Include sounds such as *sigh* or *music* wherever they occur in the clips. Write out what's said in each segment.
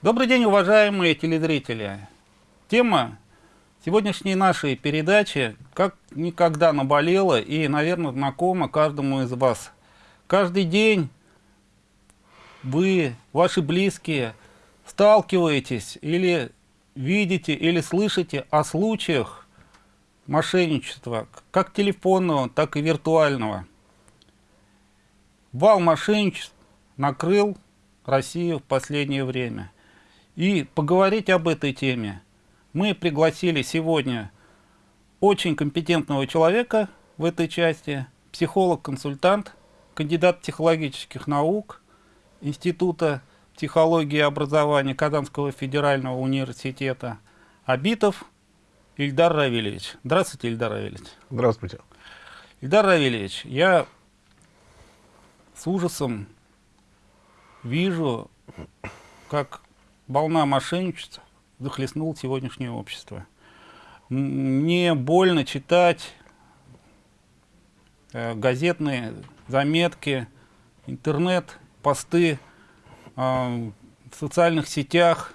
Добрый день, уважаемые телезрители. Тема сегодняшней нашей передачи как никогда наболела и, наверное, знакома каждому из вас. Каждый день вы, ваши близкие, сталкиваетесь или видите, или слышите о случаях мошенничества, как телефонного, так и виртуального. Вал мошенничеств накрыл Россию в последнее время. И поговорить об этой теме мы пригласили сегодня очень компетентного человека в этой части, психолог-консультант, кандидат психологических наук Института психологии и образования Казанского федерального университета Абитов Ильдар Равильевич. Здравствуйте, Ильдар Равильевич. Здравствуйте. Ильдар Равильевич, я с ужасом вижу, как волна мошенничества захлестнула сегодняшнее общество. Мне больно читать э, газетные заметки, интернет, посты э, в социальных сетях,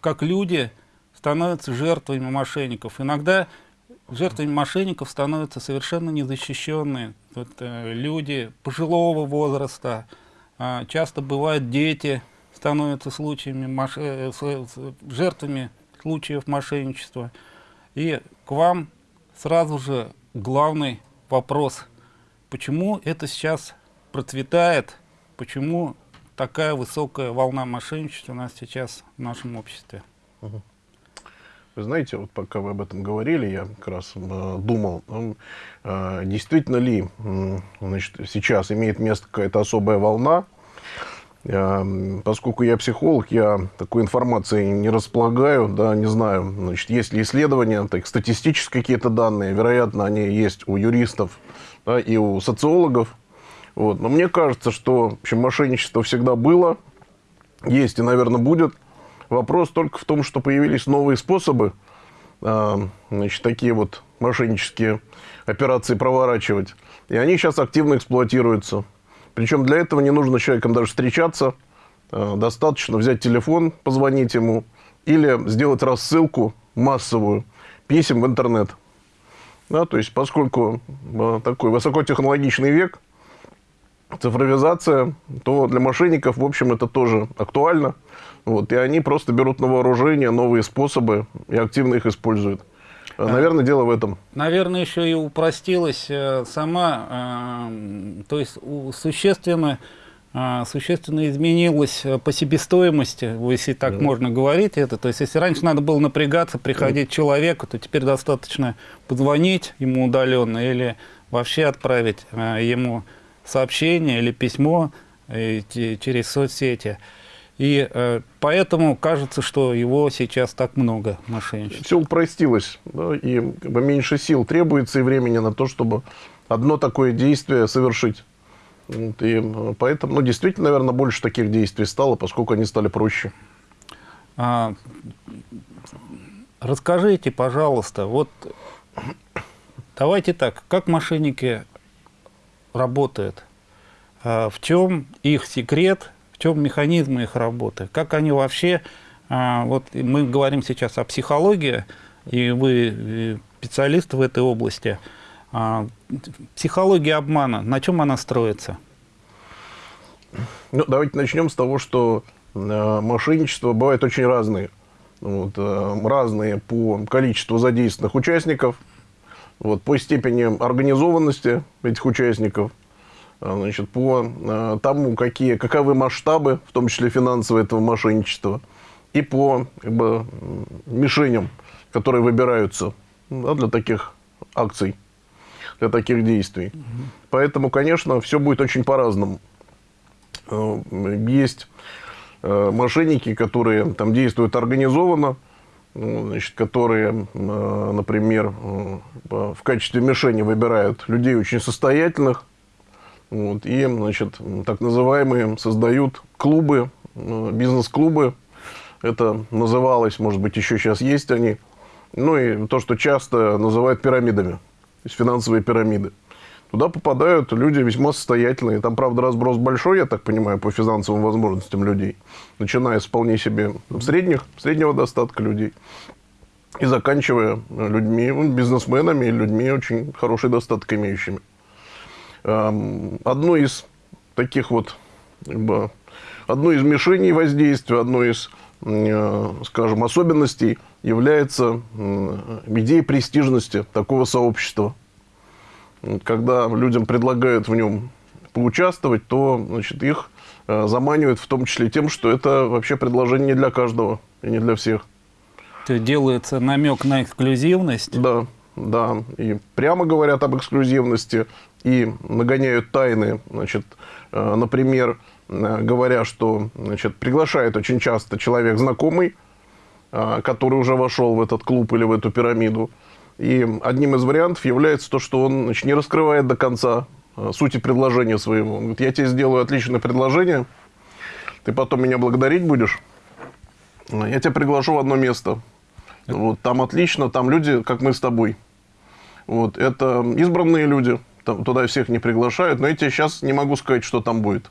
как люди становятся жертвами мошенников. Иногда жертвами мошенников становятся совершенно незащищенные вот, э, люди пожилого возраста, э, часто бывают дети, становятся случаями, маш... э, жертвами случаев мошенничества. И к вам сразу же главный вопрос, почему это сейчас процветает, почему такая высокая волна мошенничества у нас сейчас в нашем обществе? Вы знаете, вот пока вы об этом говорили, я как раз э, думал, э, действительно ли э, значит, сейчас имеет место какая-то особая волна, поскольку я психолог, я такой информацией не располагаю, да, не знаю, значит, есть ли исследования, так, статистические какие-то данные, вероятно, они есть у юристов да, и у социологов, вот. но мне кажется, что в общем, мошенничество всегда было, есть и, наверное, будет, Вопрос только в том, что появились новые способы, а, значит, такие вот мошеннические операции проворачивать. И они сейчас активно эксплуатируются. Причем для этого не нужно человеком даже встречаться. А, достаточно взять телефон, позвонить ему или сделать рассылку массовую писем в интернет. Да, то есть, поскольку а, такой высокотехнологичный век, цифровизация, то для мошенников, в общем, это тоже актуально. Вот, и они просто берут на вооружение новые способы и активно их используют. А. Наверное, дело в этом. Наверное, еще и упростилась э, сама, э, то есть существенно, э, существенно изменилась по себестоимости, если так да. можно говорить это. То есть, если раньше надо было напрягаться, приходить да. человеку, то теперь достаточно позвонить ему удаленно или вообще отправить ему сообщение или письмо через соцсети. И э, поэтому кажется, что его сейчас так много мошенничеств. Все упростилось, да, и как бы, меньше сил требуется и времени на то, чтобы одно такое действие совершить. Вот, и э, поэтому, ну, действительно, наверное, больше таких действий стало, поскольку они стали проще. А, расскажите, пожалуйста, вот давайте так, как мошенники работают? А, в чем их секрет в чем механизмы их работы, как они вообще, а, вот мы говорим сейчас о психологии, и вы специалист в этой области, а, психология обмана, на чем она строится? Ну, давайте начнем с того, что э, мошенничество бывает очень разные. Вот, э, разные по количеству задействованных участников, вот, по степени организованности этих участников – значит, по а, тому, какие, каковы масштабы, в том числе финансовые этого мошенничества, и по как бы, мишеням, которые выбираются да, для таких акций, для таких действий. Угу. Поэтому, конечно, все будет очень по-разному. А, есть мошенники, которые там действуют организованно, ну, значит, которые, например, в качестве мишени выбирают людей очень состоятельных, вот, и, значит, так называемые создают клубы, э, бизнес-клубы. Это называлось, может быть, еще сейчас есть они. Ну и то, что часто называют пирамидами, то есть финансовые пирамиды. Туда попадают люди весьма состоятельные. Там, правда, разброс большой, я так понимаю, по финансовым возможностям людей. Начиная с вполне себе средних, среднего достатка людей. И заканчивая людьми, ну, бизнесменами, людьми очень хороший достаток имеющими. Одно из таких вот, одно из мишеней воздействия, одно из, э, скажем, особенностей является идея престижности такого сообщества – когда людям предлагают в нем поучаствовать, то значит, их э, заманивают в том числе тем, что это вообще предложение не для каждого и не для всех. То делается намек на эксклюзивность? Да, да. И прямо говорят об эксклюзивности, и нагоняют тайны. Значит, э, например, э, говоря, что значит, приглашает очень часто человек знакомый, который уже вошел в этот клуб или в эту пирамиду, и одним из вариантов является то, что он значит, не раскрывает до конца э, сути предложения своего. Он говорит, я тебе сделаю отличное предложение, ты потом меня благодарить будешь, я тебя приглашу в одно место. Вот, там отлично, там люди, как мы с тобой. Вот, это избранные люди, там, туда всех не приглашают, но я тебе сейчас не могу сказать, что там будет.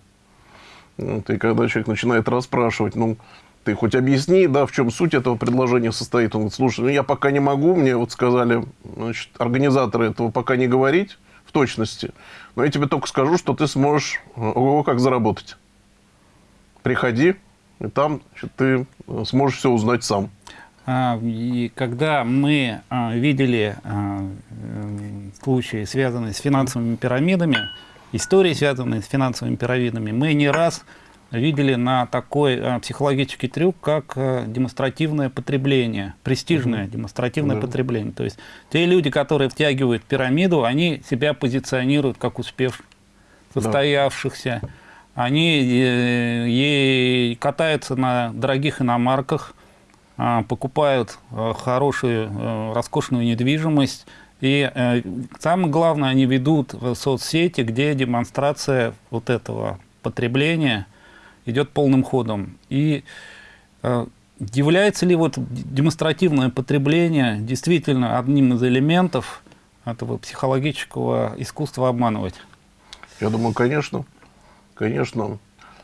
Вот, когда человек начинает расспрашивать, ну, ты хоть объясни, да, в чем суть этого предложения состоит. Он говорит, слушай, ну я пока не могу, мне вот сказали, значит, организаторы этого пока не говорить в точности, но я тебе только скажу, что ты сможешь, ого, как заработать. Приходи, и там значит, ты сможешь все узнать сам. А, и когда мы а, видели а, случаи, связанные с финансовыми пирамидами, истории, связанные с финансовыми пирамидами, мы не раз видели на такой а, психологический трюк, как а, демонстративное потребление, престижное угу. демонстративное да. потребление. То есть те люди, которые втягивают пирамиду, они себя позиционируют как успев состоявшихся. Да. Они э, е, катаются на дорогих иномарках, э, покупают э, хорошую, э, роскошную недвижимость. И э, самое главное, они ведут в соцсети, где демонстрация вот этого потребления – идет полным ходом. И э, является ли вот демонстративное потребление действительно одним из элементов этого психологического искусства обманывать? Я думаю, конечно. Конечно.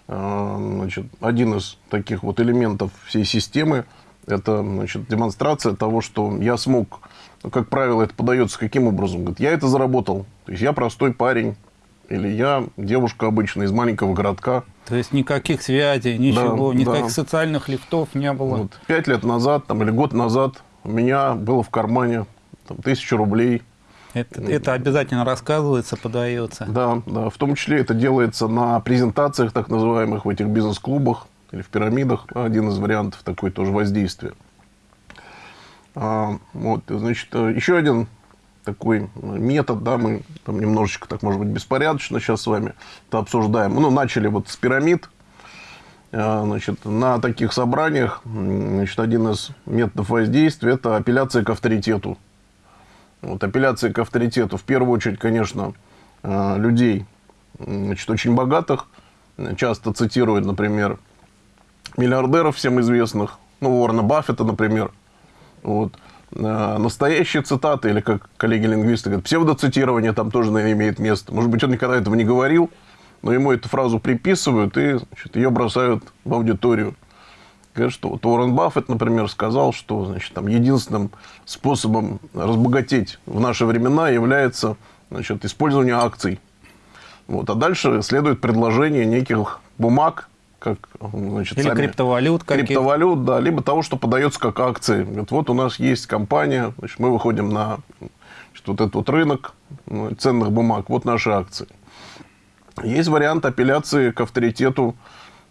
Э, значит, один из таких вот элементов всей системы – это значит, демонстрация того, что я смог, как правило, это подается каким образом? Говорит, я это заработал. То есть я простой парень, или я девушка обычная из маленького городка. То есть никаких связей, ничего, да, никаких да. социальных лифтов не было? Вот, пять лет назад там, или год назад у меня было в кармане там, тысяча рублей. Это, это обязательно рассказывается, подается? Да, да, в том числе это делается на презентациях так называемых в этих бизнес-клубах или в пирамидах. Один из вариантов такой тоже воздействия. А, вот, значит, еще один такой метод, да, мы там немножечко, так может быть, беспорядочно сейчас с вами это обсуждаем. Ну, начали вот с пирамид, э, значит, на таких собраниях, значит, один из методов воздействия – это апелляция к авторитету. Вот, апелляция к авторитету, в первую очередь, конечно, э, людей, значит, очень богатых, часто цитируют, например, миллиардеров всем известных, ну, Уоррена Баффета, например, вот, Э, настоящие цитаты, или как коллеги-лингвисты говорят, псевдоцитирование там тоже, наверное, имеет место. Может быть, он никогда этого не говорил, но ему эту фразу приписывают и значит, ее бросают в аудиторию. Говорят, что вот Уоррен Баффет, например, сказал, что значит, там, единственным способом разбогатеть в наши времена является значит, использование акций. Вот. А дальше следует предложение неких бумаг, как значит, Или сами, криптовалют. Криптовалют, да, либо того, что подается как акции. Говорит, вот у нас есть компания, значит, мы выходим на значит, вот этот вот рынок ну, ценных бумаг, вот наши акции. Есть вариант апелляции к авторитету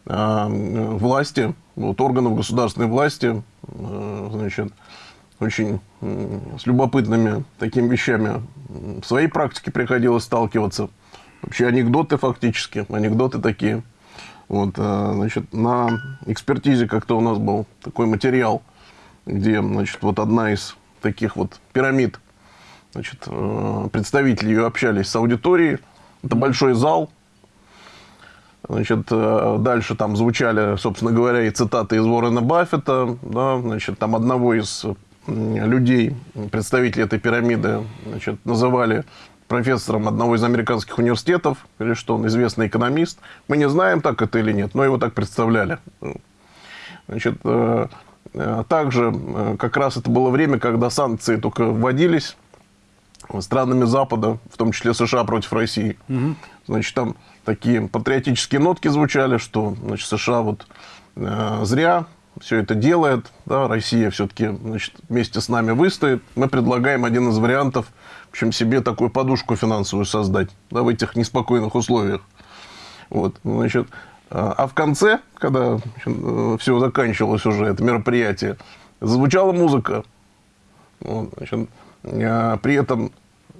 э, власти, вот, органов государственной власти, э, значит, очень э, с любопытными такими вещами в своей практике приходилось сталкиваться. Вообще анекдоты фактически, анекдоты такие – вот, э, значит, на экспертизе как-то у нас был такой материал, где, значит, вот одна из таких вот пирамид, значит, э, представители ее общались с аудиторией. Это большой зал. Значит, э, дальше там звучали, собственно говоря, и цитаты из Уоррена Баффета, да, значит, там одного из людей, представителей этой пирамиды, значит, называли профессором одного из американских университетов, или что он известный экономист. Мы не знаем, так это или нет, но его так представляли. Значит, э, э, также э, как раз это было время, когда санкции только вводились странами Запада, в том числе США против России. Угу. Значит, там такие патриотические нотки звучали, что значит, США вот э, зря все это делает, да, Россия все-таки значит, вместе с нами выстоит. Мы предлагаем один из вариантов, в общем, себе такую подушку финансовую создать да, в этих неспокойных условиях. Вот, значит, а в конце, когда все заканчивалось уже, это мероприятие, звучала музыка. Вот, значит, при этом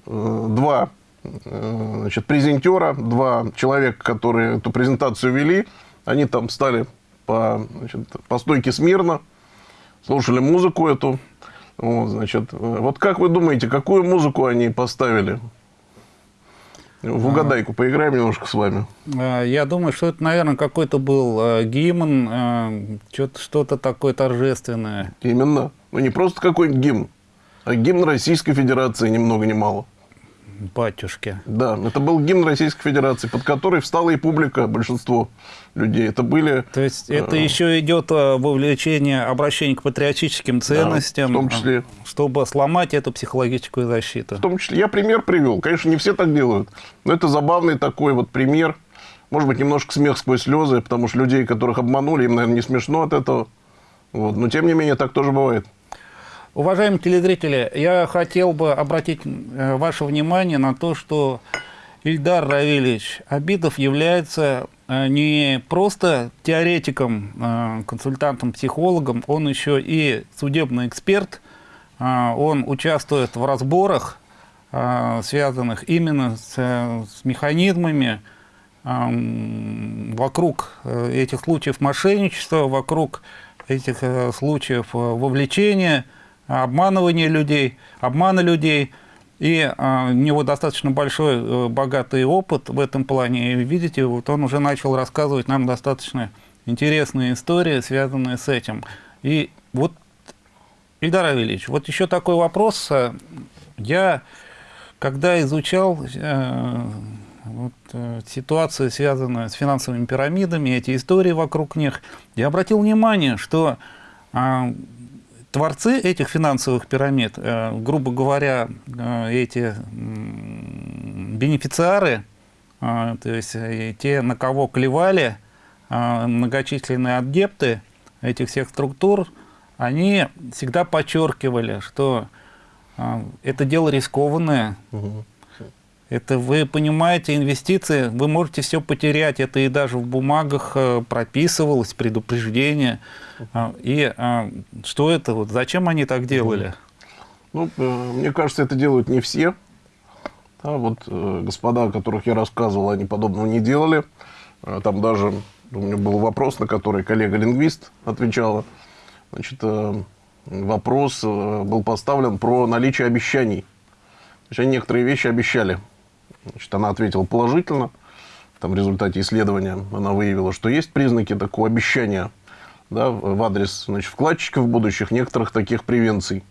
э, два э, значит, презентера, два человека, которые эту презентацию вели, они там стали по, значит, по стойке смирно, слушали музыку эту. Вот, значит, вот как вы думаете, какую музыку они поставили? В угадайку поиграем немножко с вами. А, я думаю, что это, наверное, какой-то был э, гимн, что-то такое торжественное. Именно. Ну, не просто какой-нибудь гимн, а гимн Российской Федерации, ни много ни мало батюшки. Да, это был гимн Российской Федерации, под который встала и публика, большинство людей. Это были... То есть это э... еще идет э, вовлечение, обращение к патриотическим ценностям, да, в том числе. Э, чтобы сломать эту психологическую защиту. В том числе. Я пример привел. Конечно, не все так делают, но это забавный такой вот пример. Может быть, немножко смех сквозь слезы, потому что людей, которых обманули, им, наверное, не смешно от этого. Вот. Но, тем не менее, так тоже бывает. Уважаемые телезрители, я хотел бы обратить э, ваше внимание на то, что Ильдар Равильевич Абидов является э, не просто теоретиком, э, консультантом, психологом, он еще и судебный эксперт, он участвует в разборах, связанных именно с, с механизмами вокруг этих случаев мошенничества, вокруг этих случаев вовлечения – обманывания людей, обмана людей. И а, у него достаточно большой, э, богатый опыт в этом плане. И видите, вот он уже начал рассказывать нам достаточно интересные истории, связанные с этим. И вот, Ильдар Авельевич, вот еще такой вопрос. Я, когда изучал э, вот, э, ситуацию, связанную с финансовыми пирамидами, эти истории вокруг них, я обратил внимание, что э, Творцы этих финансовых пирамид, э, грубо говоря, э, эти бенефициары, э, то есть те, на кого клевали многочисленные адепты этих всех структур, они всегда подчеркивали, что это дело рискованное, угу. Это вы понимаете, инвестиции, вы можете все потерять. Это и даже в бумагах э, прописывалось, предупреждение. А, и а, что это? Вот зачем они так делали? Ну, э, мне кажется, это делают не все. Да, вот э, господа, о которых я рассказывал, они подобного не делали. Там даже у меня был вопрос, на который коллега-лингвист отвечала. Значит, вопрос был поставлен про наличие обещаний. Значит, они некоторые вещи обещали Значит, она ответила положительно. Там в результате исследования она выявила, что есть признаки такого обещания да, в адрес значит, вкладчиков будущих некоторых таких превенций.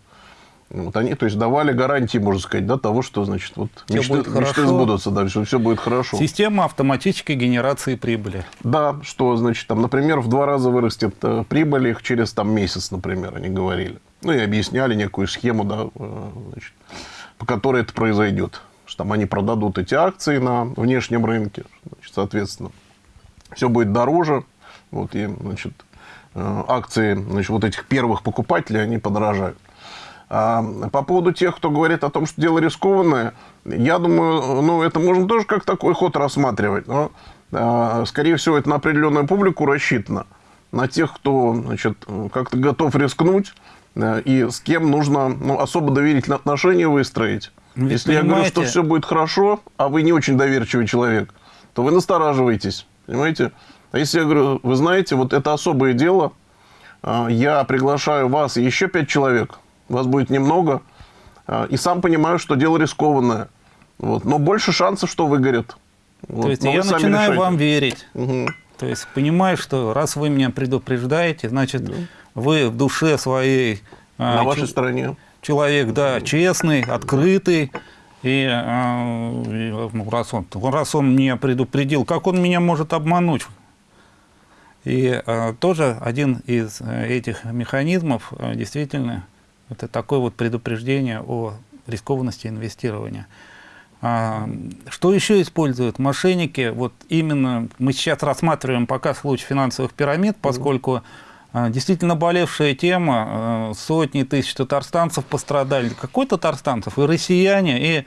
Вот они, то есть, давали гарантии, можно сказать, да, того, что, значит, вот мечты, мечты сбудутся, да, что все будет хорошо. Система автоматической генерации прибыли. Да, что, значит, там, например, в два раза вырастет э, прибыль их через там, месяц, например, они говорили. Ну, и объясняли некую схему, да, э, значит, по которой это произойдет там они продадут эти акции на внешнем рынке, значит, соответственно, все будет дороже, вот, и, значит, э, акции, значит, вот этих первых покупателей, они подорожают. А по поводу тех, кто говорит о том, что дело рискованное, я думаю, ну, это можно тоже как такой ход рассматривать, но, а, скорее всего, это на определенную публику рассчитано, на тех, кто, значит, как-то готов рискнуть, э, и с кем нужно ну, особо доверительные отношения выстроить. Ну, Если понимаете... я говорю, что все будет хорошо, а вы не очень доверчивый человек, то вы настораживаетесь. Понимаете? А если я говорю, вы знаете, вот это особое дело, а, я приглашаю вас и еще пять человек, вас будет немного, а, и сам понимаю, что дело рискованное. Вот, но больше шансов, что выгорит. Вот, То есть я начинаю решайте. вам верить. Угу. То есть понимаю, что раз вы меня предупреждаете, значит, да. вы в душе своей... На а, вашей стороне человек, да, честный, открытый, И, э, и, раз, он, раз он меня предупредил, как он меня может обмануть? И э, тоже один из э, этих механизмов э, действительно это такое вот предупреждение о рискованности инвестирования. А, что еще используют мошенники? Вот именно мы сейчас рассматриваем пока случай финансовых пирамид, поскольку а, действительно болевшая тема, а, сотни тысяч татарстанцев пострадали, какой татарстанцев, и россияне, и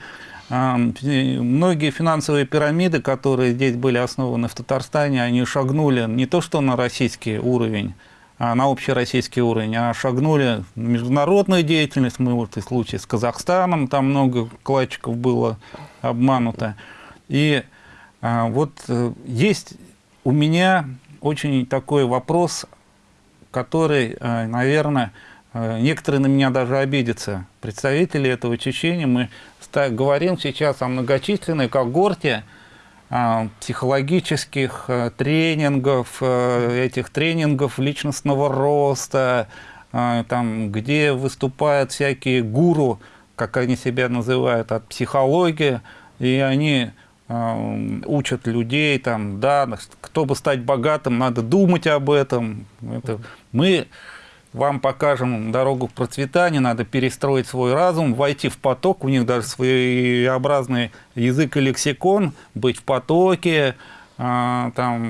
многие финансовые пирамиды, которые здесь были основаны в Татарстане, они шагнули не то что на российский уровень, а на общероссийский уровень, а шагнули в международную деятельность. Мы вот и случай с Казахстаном, там много вкладчиков было обмануто. И а, вот э, есть у меня очень такой вопрос, который, э, наверное, э, некоторые на меня даже обидятся. Представители этого Чечения, мы говорим сейчас о многочисленной когорте а, психологических э, тренингов, э, этих тренингов личностного роста, там, где выступают всякие гуру, как они себя называют, от психологии, и они учат людей, там, да, чтобы стать богатым, надо думать об этом. Это, мы вам покажем дорогу к процветанию, надо перестроить свой разум, войти в поток, у них даже своеобразный язык и лексикон, быть в потоке, там,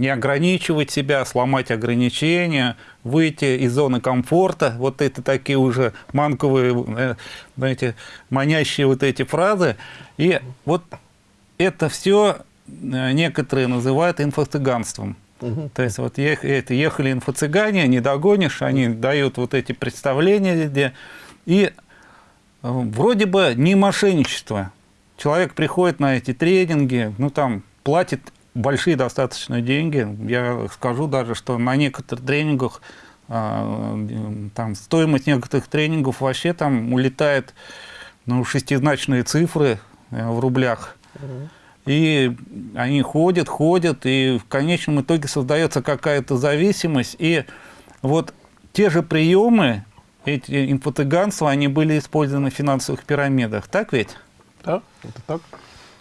не ограничивать себя, сломать ограничения, выйти из зоны комфорта. Вот это такие уже манковые, э, знаете, манящие вот эти фразы. И вот это все э, некоторые называют инфо-цыганством. Угу. То есть вот это, ехали инфо-цыгане, не догонишь, они дают вот эти представления везде. И э, вроде бы не мошенничество. Человек приходит на эти тренинги, ну там платит большие достаточно деньги. Я скажу даже, что на некоторых тренингах э, там стоимость некоторых тренингов вообще там улетает ну, шестизначные цифры э, в рублях. Угу. И они ходят, ходят, и в конечном итоге создается какая-то зависимость. И вот те же приемы, эти инфо-цыганства, они были использованы в финансовых пирамидах. Так ведь? Да, это так.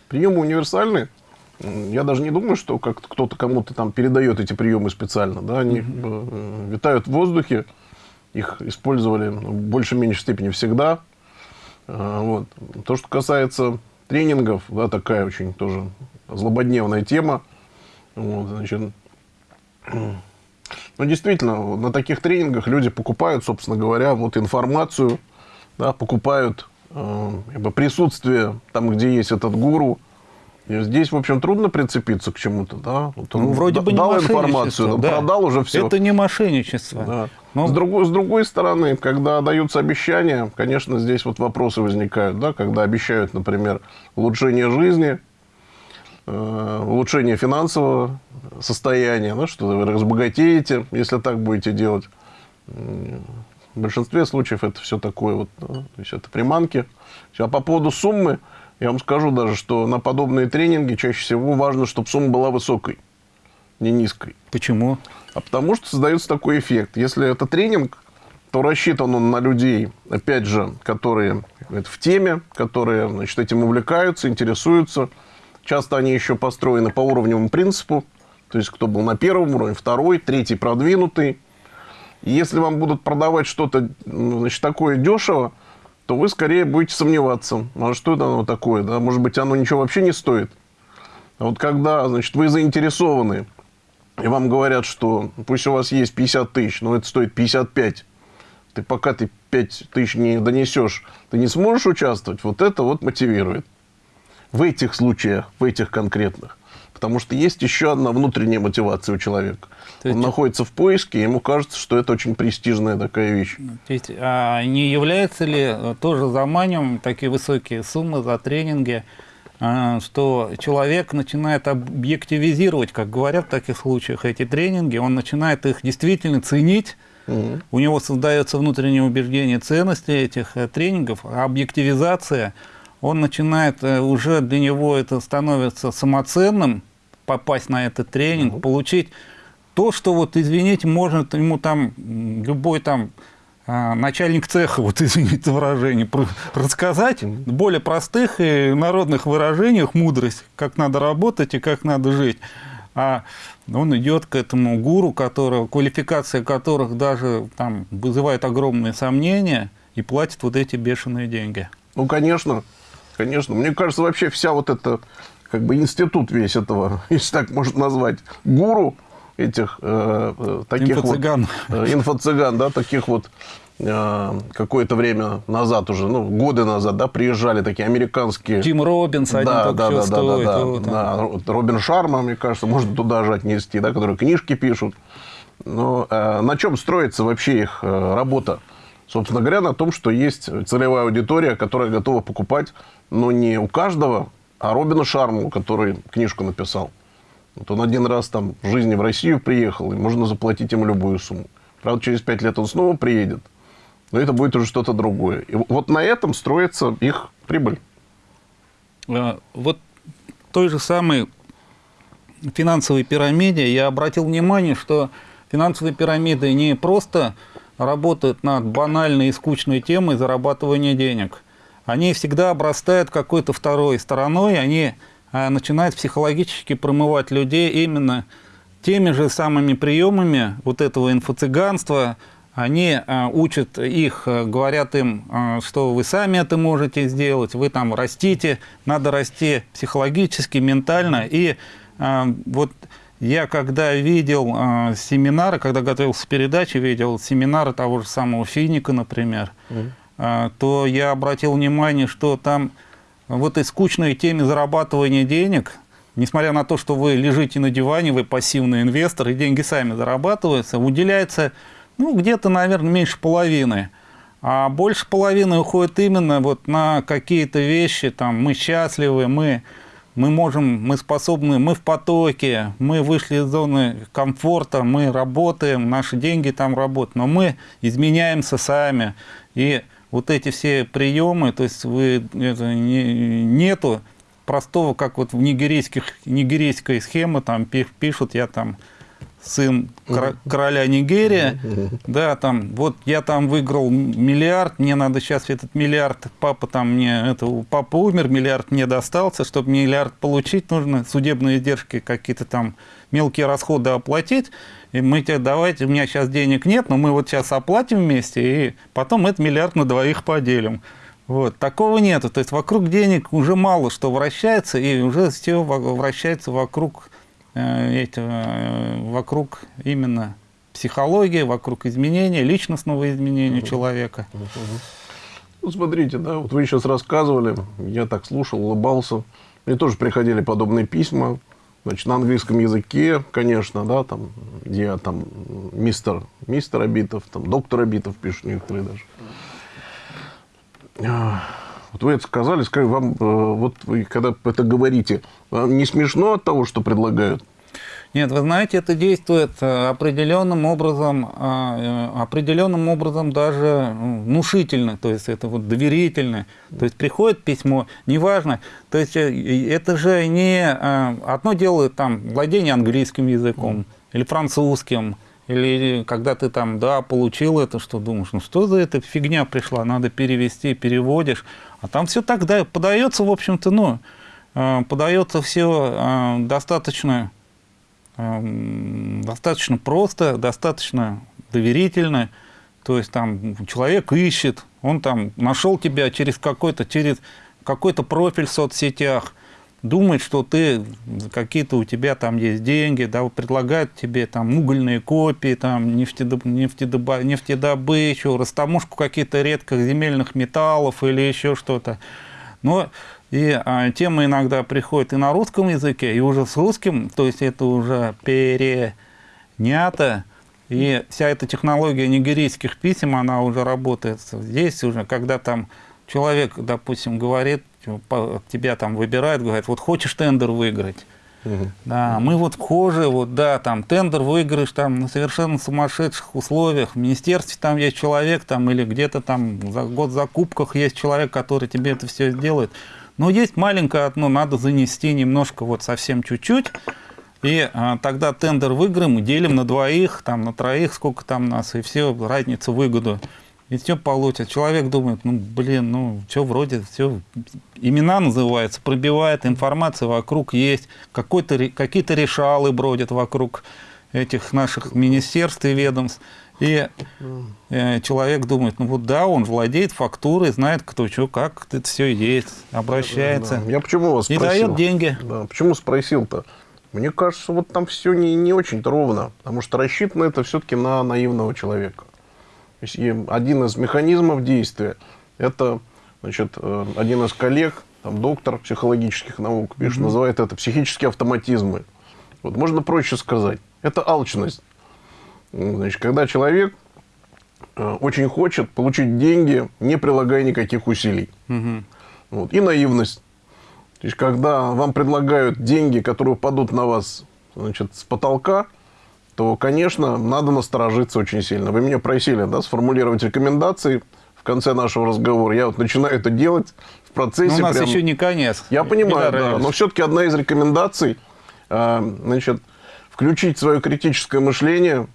Приемы универсальные. Я даже не думаю, что как кто-то кому-то там передает эти приемы специально. Да? Они mm-hmm. витают в воздухе. Их использовали в большей-меньшей степени всегда. А, вот. То, что касается тренингов, да, такая очень тоже злободневная тема. Вот, значит, ну, действительно, на таких тренингах люди покупают, собственно говоря, вот информацию, да, покупают присутствие там, где есть этот гуру, и здесь, в общем, трудно прицепиться к чему-то, да? Вот он ну, вроде бы дал информацию, да. продал уже все. Это не мошенничество. Да. Но... С, другой, с другой стороны, когда даются обещания, конечно, здесь вот вопросы возникают, да? Когда обещают, например, улучшение жизни, э, улучшение финансового состояния, ну, что вы разбогатеете, если так будете делать. В большинстве случаев это все такое вот, да? то есть это приманки. А по поводу суммы, я вам скажу даже, что на подобные тренинги чаще всего важно, чтобы сумма была высокой, не низкой. Почему? А потому что создается такой эффект. Если это тренинг, то рассчитан он на людей, опять же, которые в теме, которые значит, этим увлекаются, интересуются. Часто они еще построены по уровневому принципу. То есть, кто был на первом уровне, второй, третий продвинутый. Если вам будут продавать что-то ну, значит, такое дешево, то вы скорее будете сомневаться, а что это оно такое, да? может быть, оно ничего вообще не стоит. А вот когда, значит, вы заинтересованы, и вам говорят, что пусть у вас есть 50 тысяч, но это стоит 55, ты пока ты 5 тысяч не донесешь, ты не сможешь участвовать, вот это вот мотивирует. В этих случаях, в этих конкретных. Потому что есть еще одна внутренняя мотивация у человека. То есть... Он находится в поиске, и ему кажется, что это очень престижная такая вещь. Ну, то есть, а не является ли э, тоже заманем такие высокие суммы за тренинги, а, что человек начинает объективизировать, как говорят в таких случаях, эти тренинги, он начинает их действительно ценить, угу. у него создается внутреннее убеждение ценности этих э, тренингов, а объективизация, он начинает, э, уже для него это становится самоценным, попасть на этот тренинг, угу. получить то, что вот, извините, может ему там любой там а, начальник цеха, *laughs* вот извините выражение, рассказать в более простых и народных выражениях мудрость, как надо работать и как надо жить. А он идет к этому гуру, которого, квалификация которых даже там вызывает огромные сомнения и платит вот эти бешеные деньги. Ну, конечно, конечно. Мне кажется, вообще вся вот эта, как бы институт весь этого, *laughs* если так можно назвать, гуру, этих э, э таких инфо-цыган. вот... Э, инфо-цыган, да, таких вот э, какое-то время назад уже, ну, годы назад, да, приезжали такие американские... Тим Робинс, один да, да, да, стоит, да, да, да, да. Робин Шарма, мне кажется, можно туда же отнести, да, которые книжки пишут. Но э, на чем строится вообще их э, работа? Собственно говоря, на том, что есть целевая аудитория, которая готова покупать, но не у каждого, а Робина Шарму, который книжку написал. Вот он один раз там в жизни в Россию приехал, и можно заплатить ему любую сумму. Правда, через пять лет он снова приедет, но это будет уже что-то другое. И вот на этом строится их прибыль. А, вот той же самой финансовой пирамиде я обратил внимание, что финансовые пирамиды не просто работают над банальной и скучной темой зарабатывания денег. Они всегда обрастают какой-то второй стороной, они начинает психологически промывать людей именно теми же самыми приемами вот этого инфо-цыганства. Они а, учат их, а, говорят им, что вы сами это можете сделать, вы там растите, надо расти психологически, ментально. И вот я когда видел семинары, когда готовился к передаче, видел семинары того же самого Финика, например, mm. то я обратил внимание, что там в этой скучной теме зарабатывания денег, несмотря на то, что вы лежите на диване, вы пассивный инвестор, и деньги сами зарабатываются, уделяется ну, где-то, наверное, меньше половины. А больше половины уходит именно вот на какие-то вещи, там, мы счастливы, мы, мы можем, мы способны, мы в потоке, мы вышли из зоны комфорта, мы работаем, наши деньги там работают, но мы изменяемся сами. И вот эти все приемы, то есть вы, это, не, нету простого, как вот в нигерийских, нигерийской схемы там пишут, я там сын короля Нигерия, да, там, вот я там выиграл миллиард, мне надо сейчас этот миллиард, папа там мне, это, папа умер, миллиард мне достался, чтобы миллиард получить, нужно судебные издержки какие-то там мелкие расходы оплатить, и мы тебе давайте, у меня сейчас денег нет, но мы вот сейчас оплатим вместе, и потом этот миллиард на двоих поделим. Вот. Такого нету. То есть вокруг денег уже мало что вращается, и уже все вращается вокруг э, этого, э, вокруг именно психологии, вокруг изменения, личностного изменения угу. человека. Угу. Ну, смотрите, да, вот вы сейчас рассказывали, я так слушал, улыбался. Мне тоже приходили подобные письма Значит, на английском языке, конечно, да, там, где там мистер, мистер Абитов, там, доктор Абитов пишут некоторые даже. А, вот вы это сказали, скажи, вам, э, вот вы когда это говорите, вам не смешно от того, что предлагают? Нет, вы знаете, это действует э, определенным образом, а, э, определенным образом даже внушительно, то есть это вот доверительно. То есть приходит письмо, неважно, то есть э, это же не одно дело там владение английским языком или французским, или когда ты там, да, получил это, что думаешь, ну что за эта фигня пришла, надо перевести, переводишь. А там все так да, подается, в общем-то, ну, подается все достаточно достаточно просто, достаточно доверительно. То есть там человек ищет, он там нашел тебя через какой-то через какой-то профиль в соцсетях, думает, что ты какие-то у тебя там есть деньги, да, предлагают тебе там угольные копии, там нефтедоб, нефтедоб, нефтедобычу, растаможку каких-то редких земельных металлов или еще что-то. Но и а, тема иногда приходит и на русском языке, и уже с русским, то есть это уже перенято. И вся эта технология нигерийских писем, она уже работает здесь уже, когда там человек, допустим, говорит, тебя там выбирают, говорит, вот хочешь тендер выиграть, Угу. Да, мы вот вхожи, вот, да, там, тендер выиграешь там на совершенно сумасшедших условиях. В министерстве там есть человек, там, или где-то там за год закупках есть человек, который тебе это все сделает. Но есть маленькое одно, надо занести немножко, вот совсем чуть-чуть. И а, тогда тендер выиграем, делим на двоих, там, на троих, сколько там нас, и все, разницу, выгоду и все получит. Человек думает, ну, блин, ну, все вроде, все, имена называются, пробивает, информация вокруг есть, какие-то решалы бродят вокруг этих наших министерств и ведомств. И э, человек думает, ну вот да, он владеет фактурой, знает, кто что, как это все есть, обращается. Да. Я почему вас и спросил? дает деньги. Да, почему спросил-то? Мне кажется, вот там все не, не очень-то ровно, потому что рассчитано это все-таки на наивного человека. То есть, и один из механизмов действия – это значит, э, один из коллег, там, доктор психологических наук, пишет, mm-hmm. называет это психические автоматизмы. Вот можно проще сказать. Это алчность. Значит, когда человек э, очень хочет получить деньги, не прилагая никаких усилий. Угу. Вот. И наивность. То есть, когда вам предлагают деньги, которые упадут на вас значит, с потолка, то, конечно, надо насторожиться очень сильно. Вы меня просили да, сформулировать рекомендации в конце нашего разговора. Я вот начинаю это делать в процессе. Но у нас прям... еще не конец. Я понимаю, да. Но все-таки одна из рекомендаций, э, значит, включить свое критическое мышление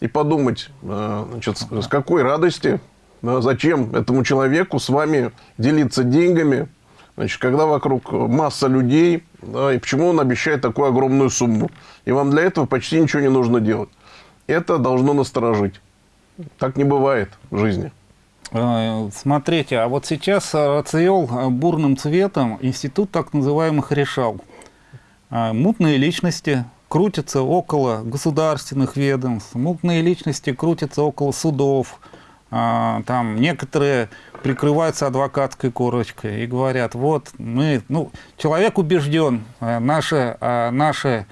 и подумать, э, значит, с какой радости, зачем этому человеку с вами делиться деньгами, значит, когда вокруг масса людей, да, и почему он обещает такую огромную сумму. И вам для этого почти ничего не нужно делать. Это должно насторожить. Так не бывает в жизни. Э, смотрите, а вот сейчас расцвел бурным цветом институт так называемых решал. Э, мутные личности, крутятся около государственных ведомств, мутные личности крутятся около судов, а, там некоторые прикрываются адвокатской корочкой и говорят, вот мы, ну, человек убежден, а, наши, а, наши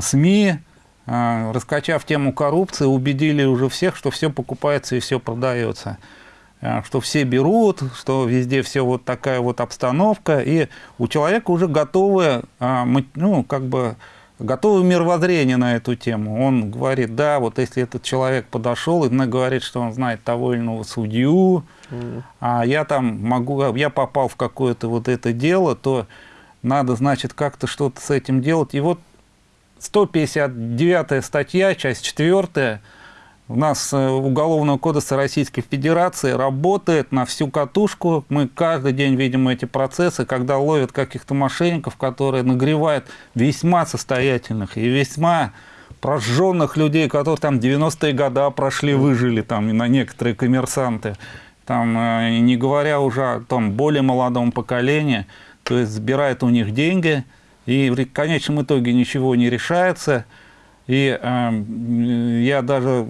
СМИ, раскачав тему коррупции, убедили уже всех, что все покупается и все продается что все берут, что везде все вот такая вот обстановка, и у человека уже готовые, ну, как бы, готовое мировоззрение на эту тему. Он говорит, да, вот если этот человек подошел и говорит, что он знает того или иного судью, mm. а я там могу, я попал в какое-то вот это дело, то надо, значит, как-то что-то с этим делать. И вот 159 статья, часть 4 у нас э, Уголовного кодекса Российской Федерации работает на всю катушку. Мы каждый день видим эти процессы, когда ловят каких-то мошенников, которые нагревают весьма состоятельных и весьма прожженных людей, которые там 90-е годы прошли, выжили, там, на некоторые коммерсанты. Там, э, не говоря уже о том более молодом поколении, то есть забирает у них деньги, и в конечном итоге ничего не решается – и э, я даже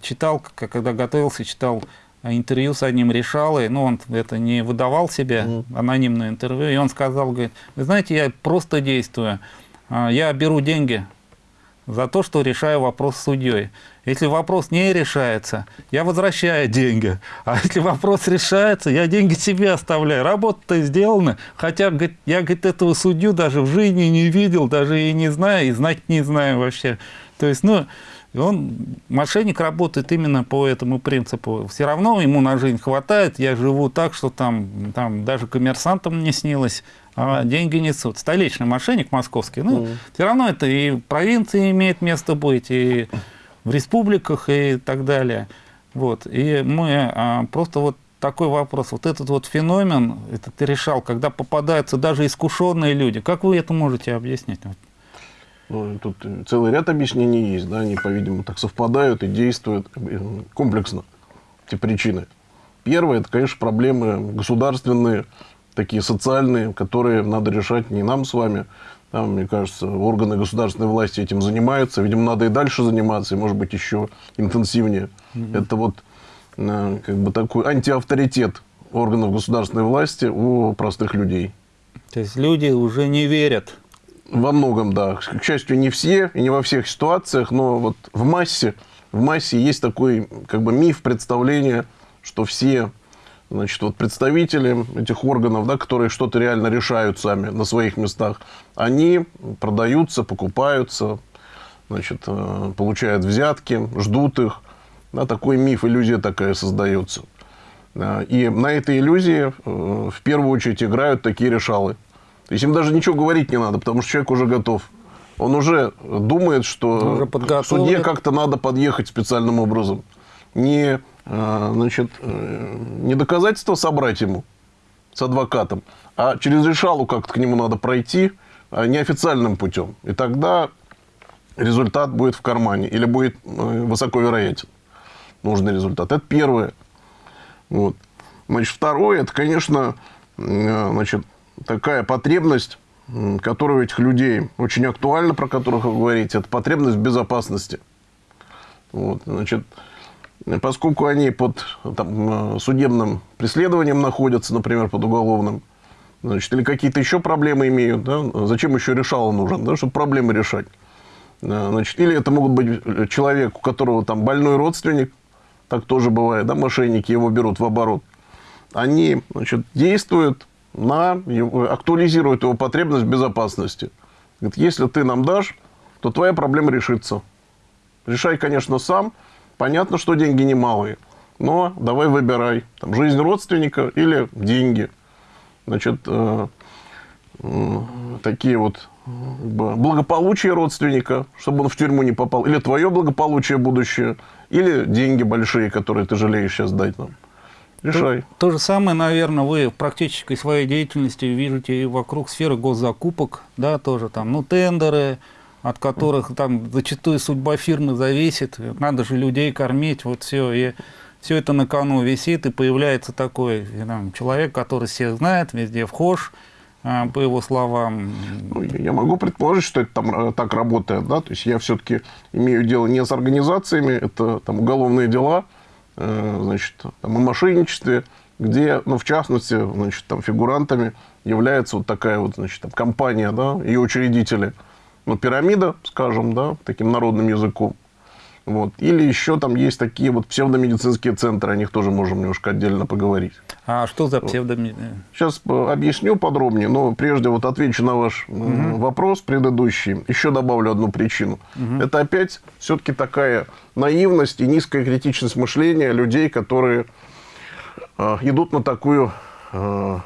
читал, когда готовился, читал интервью с одним решалой, но он это не выдавал себе, mm анонимное интервью, и он сказал, говорит, вы знаете, я просто действую, а, я беру деньги за то, что решаю вопрос с судьей. Если вопрос не решается, я возвращаю деньги. А если вопрос решается, я деньги себе оставляю. Работа-то сделана. Хотя говорит, я говорит, этого судью даже в жизни не видел, даже и не знаю, и знать не знаю вообще. То есть, ну, он, мошенник работает именно по этому принципу. Все равно ему на жизнь хватает. Я живу так, что там, там даже коммерсантам не снилось а деньги несут. Столичный мошенник московский, ну, mm. все равно это и в провинции имеет место быть, и в республиках, и так далее. Вот. И мы а, просто вот такой вопрос. Вот этот вот феномен, это ты решал, когда попадаются даже искушенные люди. Как вы это можете объяснить? Ну, тут целый ряд объяснений есть, да, они, по-видимому, так совпадают и действуют комплексно, эти причины. Первое, это, конечно, проблемы государственные, такие социальные, которые надо решать не нам с вами. Там, мне кажется, органы государственной власти этим занимаются. Видимо, надо и дальше заниматься, и, может быть, еще интенсивнее. Mm-hmm. Это вот э, как бы такой антиавторитет органов государственной власти у простых людей. То есть люди уже не верят. Во многом, да. К счастью, не все и не во всех ситуациях, но вот в массе, в массе есть такой как бы миф, представление, что все значит, вот представители этих органов, да, которые что-то реально решают сами на своих местах, они продаются, покупаются, значит, э, получают взятки, ждут их. Да, такой миф, иллюзия такая создается. И на этой иллюзии э, в первую очередь играют такие решалы. То есть им даже ничего говорить не надо, потому что человек уже готов. Он уже думает, что уже в суде как-то надо подъехать специальным образом. Не э, значит, э, не доказательства собрать ему с адвокатом, а через решалу как-то к нему надо пройти а неофициальным путем. И тогда результат будет в кармане или будет высоко вероятен нужный результат. Это первое. Вот. Значит, второе, это, конечно, значит, такая потребность которая у этих людей очень актуальна, про которых вы говорите, это потребность в безопасности. Вот, значит, поскольку они под там, судебным преследованием находятся, например, под уголовным, значит, или какие-то еще проблемы имеют, да, зачем еще решало нужен, да, чтобы проблемы решать. Значит, или это могут быть человек, у которого там больной родственник, так тоже бывает, да, мошенники его берут в оборот. Они значит, действуют на, актуализирует его потребность в безопасности. Говорит, если ты нам дашь, то твоя проблема решится. Решай, конечно, сам. Понятно, что деньги немалые, но давай выбирай. Там, жизнь родственника или деньги. Значит, э, э, такие вот благополучие родственника, чтобы он в тюрьму не попал, или твое благополучие будущее, или деньги большие, которые ты жалеешь сейчас дать нам. Решай. То, то же самое, наверное, вы в практической своей деятельности видите и вокруг сферы госзакупок, да, тоже там, ну, тендеры, от которых там зачастую судьба фирмы зависит, надо же людей кормить, вот все, и все это на кону висит, и появляется такой там, человек, который всех знает, везде вхож, а, по его словам. Ну, я могу предположить, что это там э, так работает, да, то есть я все-таки имею дело не с организациями, это там уголовные дела, Э, значит, там, о мошенничестве, где, ну, в частности, значит, там, фигурантами является вот такая вот, значит, там, компания, да, и учредители, ну, пирамида, скажем, да, таким народным языком, вот. Или еще там есть такие вот псевдомедицинские центры, о них тоже можем немножко отдельно поговорить. А что за псевдомедицинские? Сейчас э, объясню подробнее, но прежде вот отвечу на ваш угу. вопрос предыдущий. Еще добавлю одну причину. Угу. Это опять все-таки такая наивность и низкая критичность мышления людей, которые э, идут на такую э,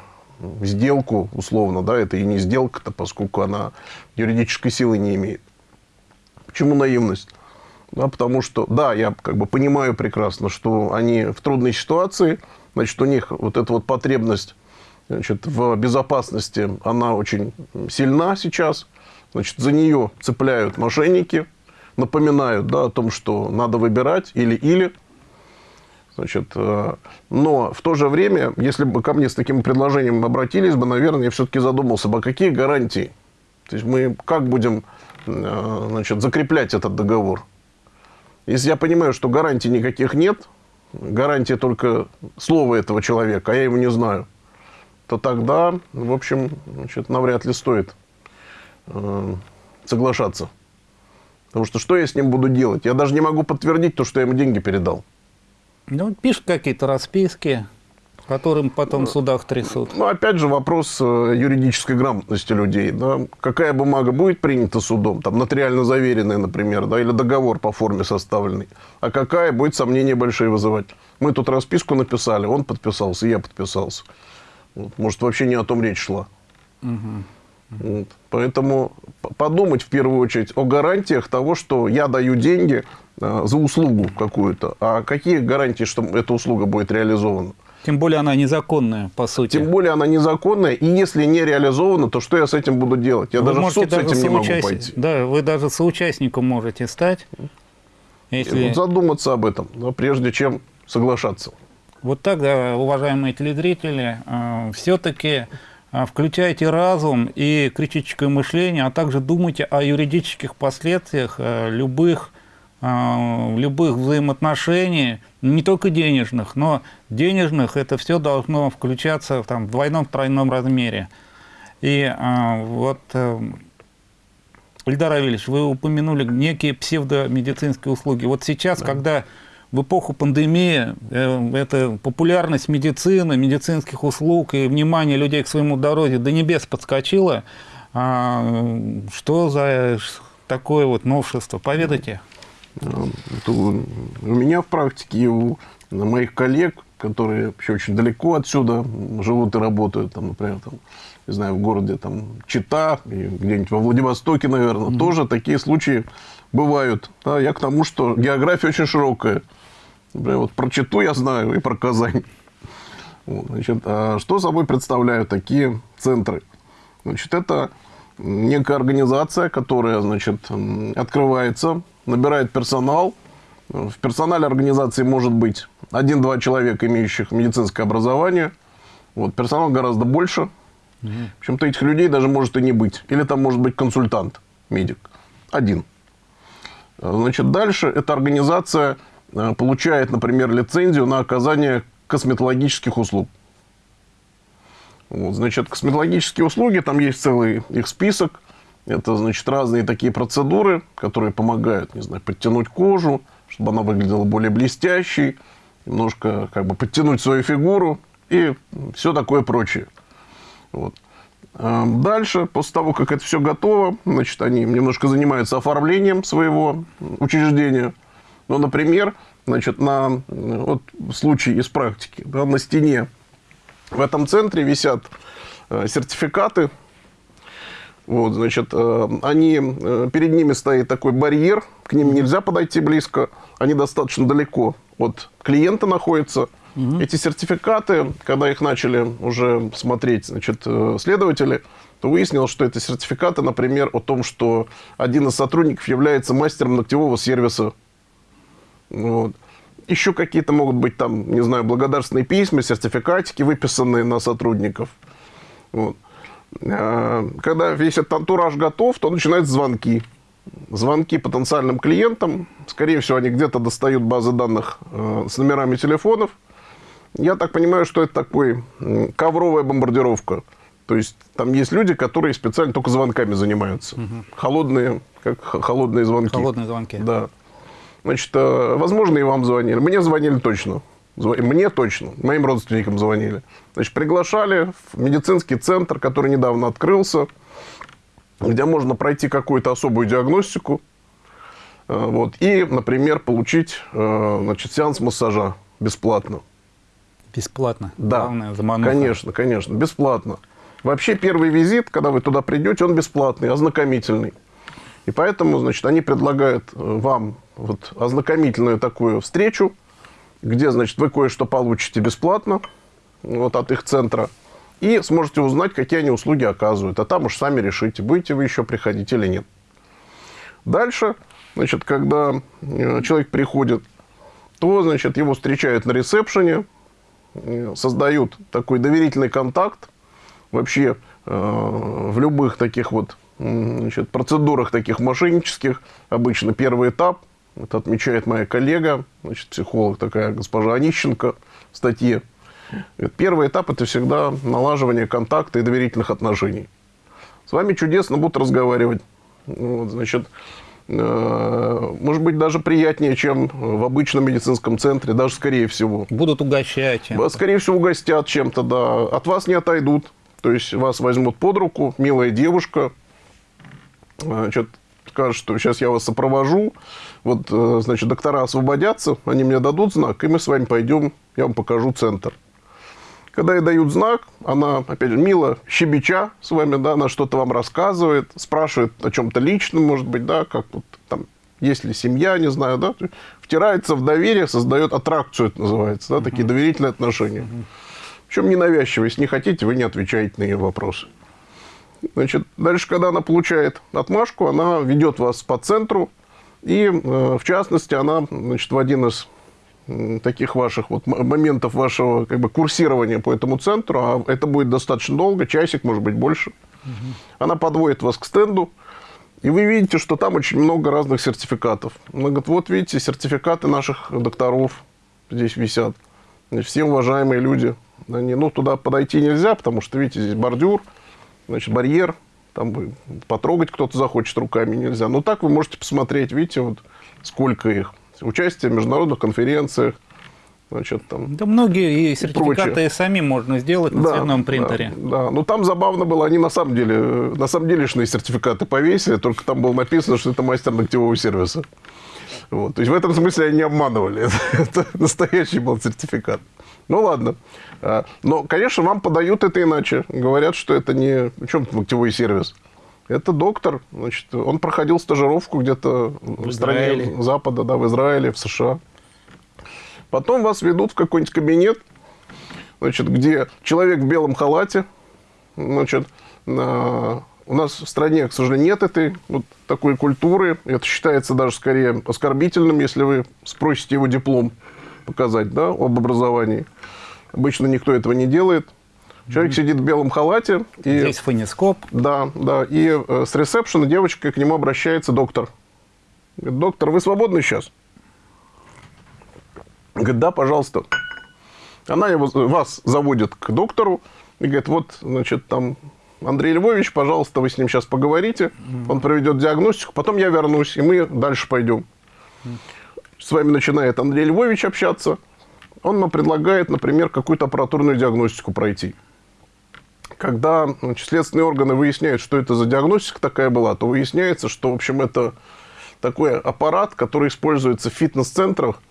сделку, условно, да, это и не сделка-то, поскольку она юридической силы не имеет. Почему наивность? Да, потому что, да, я как бы понимаю прекрасно, что они в трудной ситуации, значит, у них вот эта вот потребность значит, в безопасности, она очень сильна сейчас. Значит, за нее цепляют мошенники, напоминают да, о том, что надо выбирать или-или. Значит, э, но в то же время, если бы ко мне с таким предложением обратились бы, наверное, я все-таки задумался бы, а какие гарантии? То есть мы как будем э, значит, закреплять этот договор? Если я понимаю, что гарантий никаких нет, гарантия только слова этого человека, а я его не знаю, то тогда, в общем, значит, навряд ли стоит э, соглашаться. Потому что что я с ним буду делать? Я даже не могу подтвердить то, что я ему деньги передал. Ну, пишут какие-то расписки, которым потом в судах трясут. Ну, опять же, вопрос э, юридической грамотности людей. Да? Какая бумага будет принята судом, там, нотариально заверенная, например, да, или договор по форме составленный, а какая будет сомнения большие вызывать. Мы тут расписку написали, он подписался, я подписался. Вот. Может, вообще не о том речь шла. Угу. Вот. Поэтому подумать в первую очередь о гарантиях того, что я даю деньги за услугу какую-то. А какие гарантии, что эта услуга будет реализована? Тем более она незаконная, по сути. Тем более она незаконная, и если не реализована, то что я с этим буду делать? Я вы даже в суд даже с этим не могу пойти. Да, вы даже соучастником можете стать. Если... Вот задуматься об этом, да, прежде чем соглашаться. Вот так, да, уважаемые телезрители, э, все-таки э, включайте разум и критическое мышление, а также думайте о юридических последствиях э, любых любых взаимоотношений, не только денежных, но денежных это все должно включаться там, в двойном-тройном размере. И а, вот, а, Ильдар Авельевич, вы упомянули некие псевдомедицинские услуги. Вот сейчас, да. когда в эпоху пандемии э, эта популярность медицины, медицинских услуг и внимание людей к своему здоровью до небес подскочила, а, что за такое вот новшество? Поведайте. У меня в практике и у моих коллег, которые еще очень далеко отсюда живут и работают, там, например, там, не знаю, в городе там, Чита, где-нибудь во Владивостоке, наверное, mm -hmm. тоже такие случаи бывают. Да, я к тому, что география очень широкая. Например, вот про Читу я знаю и про Казань. Вот, значит, а что собой представляют такие центры? Значит, это некая организация, которая значит, открывается, набирает персонал. В персонале организации может быть один-два человека, имеющих медицинское образование. Вот, персонал гораздо больше. Угу. Причем-то этих людей даже может и не быть. Или там может быть консультант, медик. Один. Значит, дальше эта организация э, получает, например, лицензию на оказание косметологических услуг. Вот, значит, косметологические услуги, там есть целый их список. Это, значит, разные такие процедуры, которые помогают, не знаю, подтянуть кожу, чтобы она выглядела более блестящей, немножко как бы подтянуть свою фигуру и все такое прочее. Вот. А дальше, после того, как это все готово, значит, они немножко занимаются оформлением своего учреждения. Ну, например, значит, на вот случай из практики, да, на стене в этом центре висят э, сертификаты. Вот, значит, э, они, э, перед ними стоит такой барьер, к ним нельзя подойти близко, они достаточно далеко от клиента находятся. Угу. Эти сертификаты, когда их начали уже смотреть значит, следователи, то выяснилось, что это сертификаты, например, о том, что один из сотрудников является мастером ногтевого сервиса. Вот. Еще какие-то могут быть там, не знаю, благодарственные письма, сертификатики, выписанные на сотрудников. Вот. А, когда весь этот антураж готов, то начинаются звонки. Звонки потенциальным клиентам. Скорее всего, они где-то достают базы данных э, с номерами телефонов. Я так понимаю, что это такой ковровая бомбардировка. То есть там есть люди, которые специально только звонками занимаются. Угу. Холодные, как холодные звонки. Холодные звонки. Да. Значит, э, возможно, и вам звонили. Мне звонили точно. Мне точно. Моим родственникам звонили. Значит, приглашали в медицинский центр, который недавно открылся, где можно пройти какую-то особую диагностику. Э, вот, и, например, получить э, значит, сеанс массажа бесплатно. Бесплатно? Да, Главное, конечно, конечно, бесплатно. Вообще первый визит, когда вы туда придете, он бесплатный, ознакомительный. И поэтому, значит, они предлагают вам вот ознакомительную такую встречу, где, значит, вы кое-что получите бесплатно вот от их центра и сможете узнать, какие они услуги оказывают. А там уж сами решите, будете вы еще приходить или нет. Дальше, значит, когда э, человек приходит, то, значит, его встречают на ресепшене, э, создают такой доверительный контакт. Вообще, э, в любых таких вот значит, процедурах таких мошеннических обычно первый этап это отмечает моя коллега, значит, психолог такая госпожа Онищенко в статье. Первый этап – это всегда налаживание контакта и доверительных отношений. С вами чудесно будут разговаривать. Вот, значит, э, может быть, даже приятнее, чем в обычном медицинском центре, даже скорее всего. Будут угощать чем-то. Скорее всего, угостят чем-то, да. От вас не отойдут. То есть, вас возьмут под руку, милая девушка, значит, скажет, что сейчас я вас сопровожу, вот, э, значит, доктора освободятся, они мне дадут знак, и мы с вами пойдем, я вам покажу центр. Когда ей дают знак, она, опять же, мило щебеча с вами, да, она что-то вам рассказывает, спрашивает о чем-то личном, может быть, да, как вот там, есть ли семья, не знаю, да, втирается в доверие, создает аттракцию, это называется, да, такие доверительные отношения. Причем ненавязчиво, если не хотите, вы не отвечаете на ее вопросы. Значит, дальше, когда она получает отмашку, она ведет вас по центру, и, э, в частности, она значит, в один из таких ваших вот моментов вашего как бы курсирования по этому центру, а это будет достаточно долго, часик, может быть, больше. Угу. Она подводит вас к стенду, и вы видите, что там очень много разных сертификатов. Она говорит, вот видите, сертификаты наших докторов здесь висят. Все уважаемые люди. Они, ну, туда подойти нельзя, потому что, видите, здесь бордюр, значит, барьер, там потрогать кто-то захочет руками нельзя. Но так вы можете посмотреть, видите, вот сколько их. Участие в международных конференциях, значит, там. Да многие и сертификаты прочее. сами можно сделать на да, цветном принтере. Да, да, но там забавно было, они на самом деле, на самом деле сертификаты повесили, только там было написано, что это мастер ногтевого сервиса. Вот. То есть в этом смысле они не обманывали. *laughs* это настоящий был сертификат. Ну ладно. А, но, конечно, вам подают это иначе. Говорят, что это не... В чем ногтевой сервис? Это доктор, значит, он проходил стажировку где-то в, в стране Запада, да, в Израиле, в США. Потом вас ведут в какой-нибудь кабинет, значит, где человек в белом халате, значит, на... у нас в стране, к сожалению, нет этой вот такой культуры. Это считается даже скорее оскорбительным, если вы спросите его диплом показать, да, об образовании. Обычно никто этого не делает. Человек сидит в белом халате. И, Здесь фонескоп. Да, да. И э, с ресепшена девочка к нему обращается доктор. Говорит, доктор, вы свободны сейчас? Говорит, да, пожалуйста. Она его, вас заводит к доктору и говорит, вот, значит, там Андрей Львович, пожалуйста, вы с ним сейчас поговорите, он проведет диагностику, потом я вернусь, и мы дальше пойдем. С вами начинает Андрей Львович общаться, он нам предлагает, например, какую-то аппаратурную диагностику пройти. Когда значит, следственные органы выясняют, что это за диагностика такая была, то выясняется, что, в общем, это такой аппарат, который используется в фитнес-центрах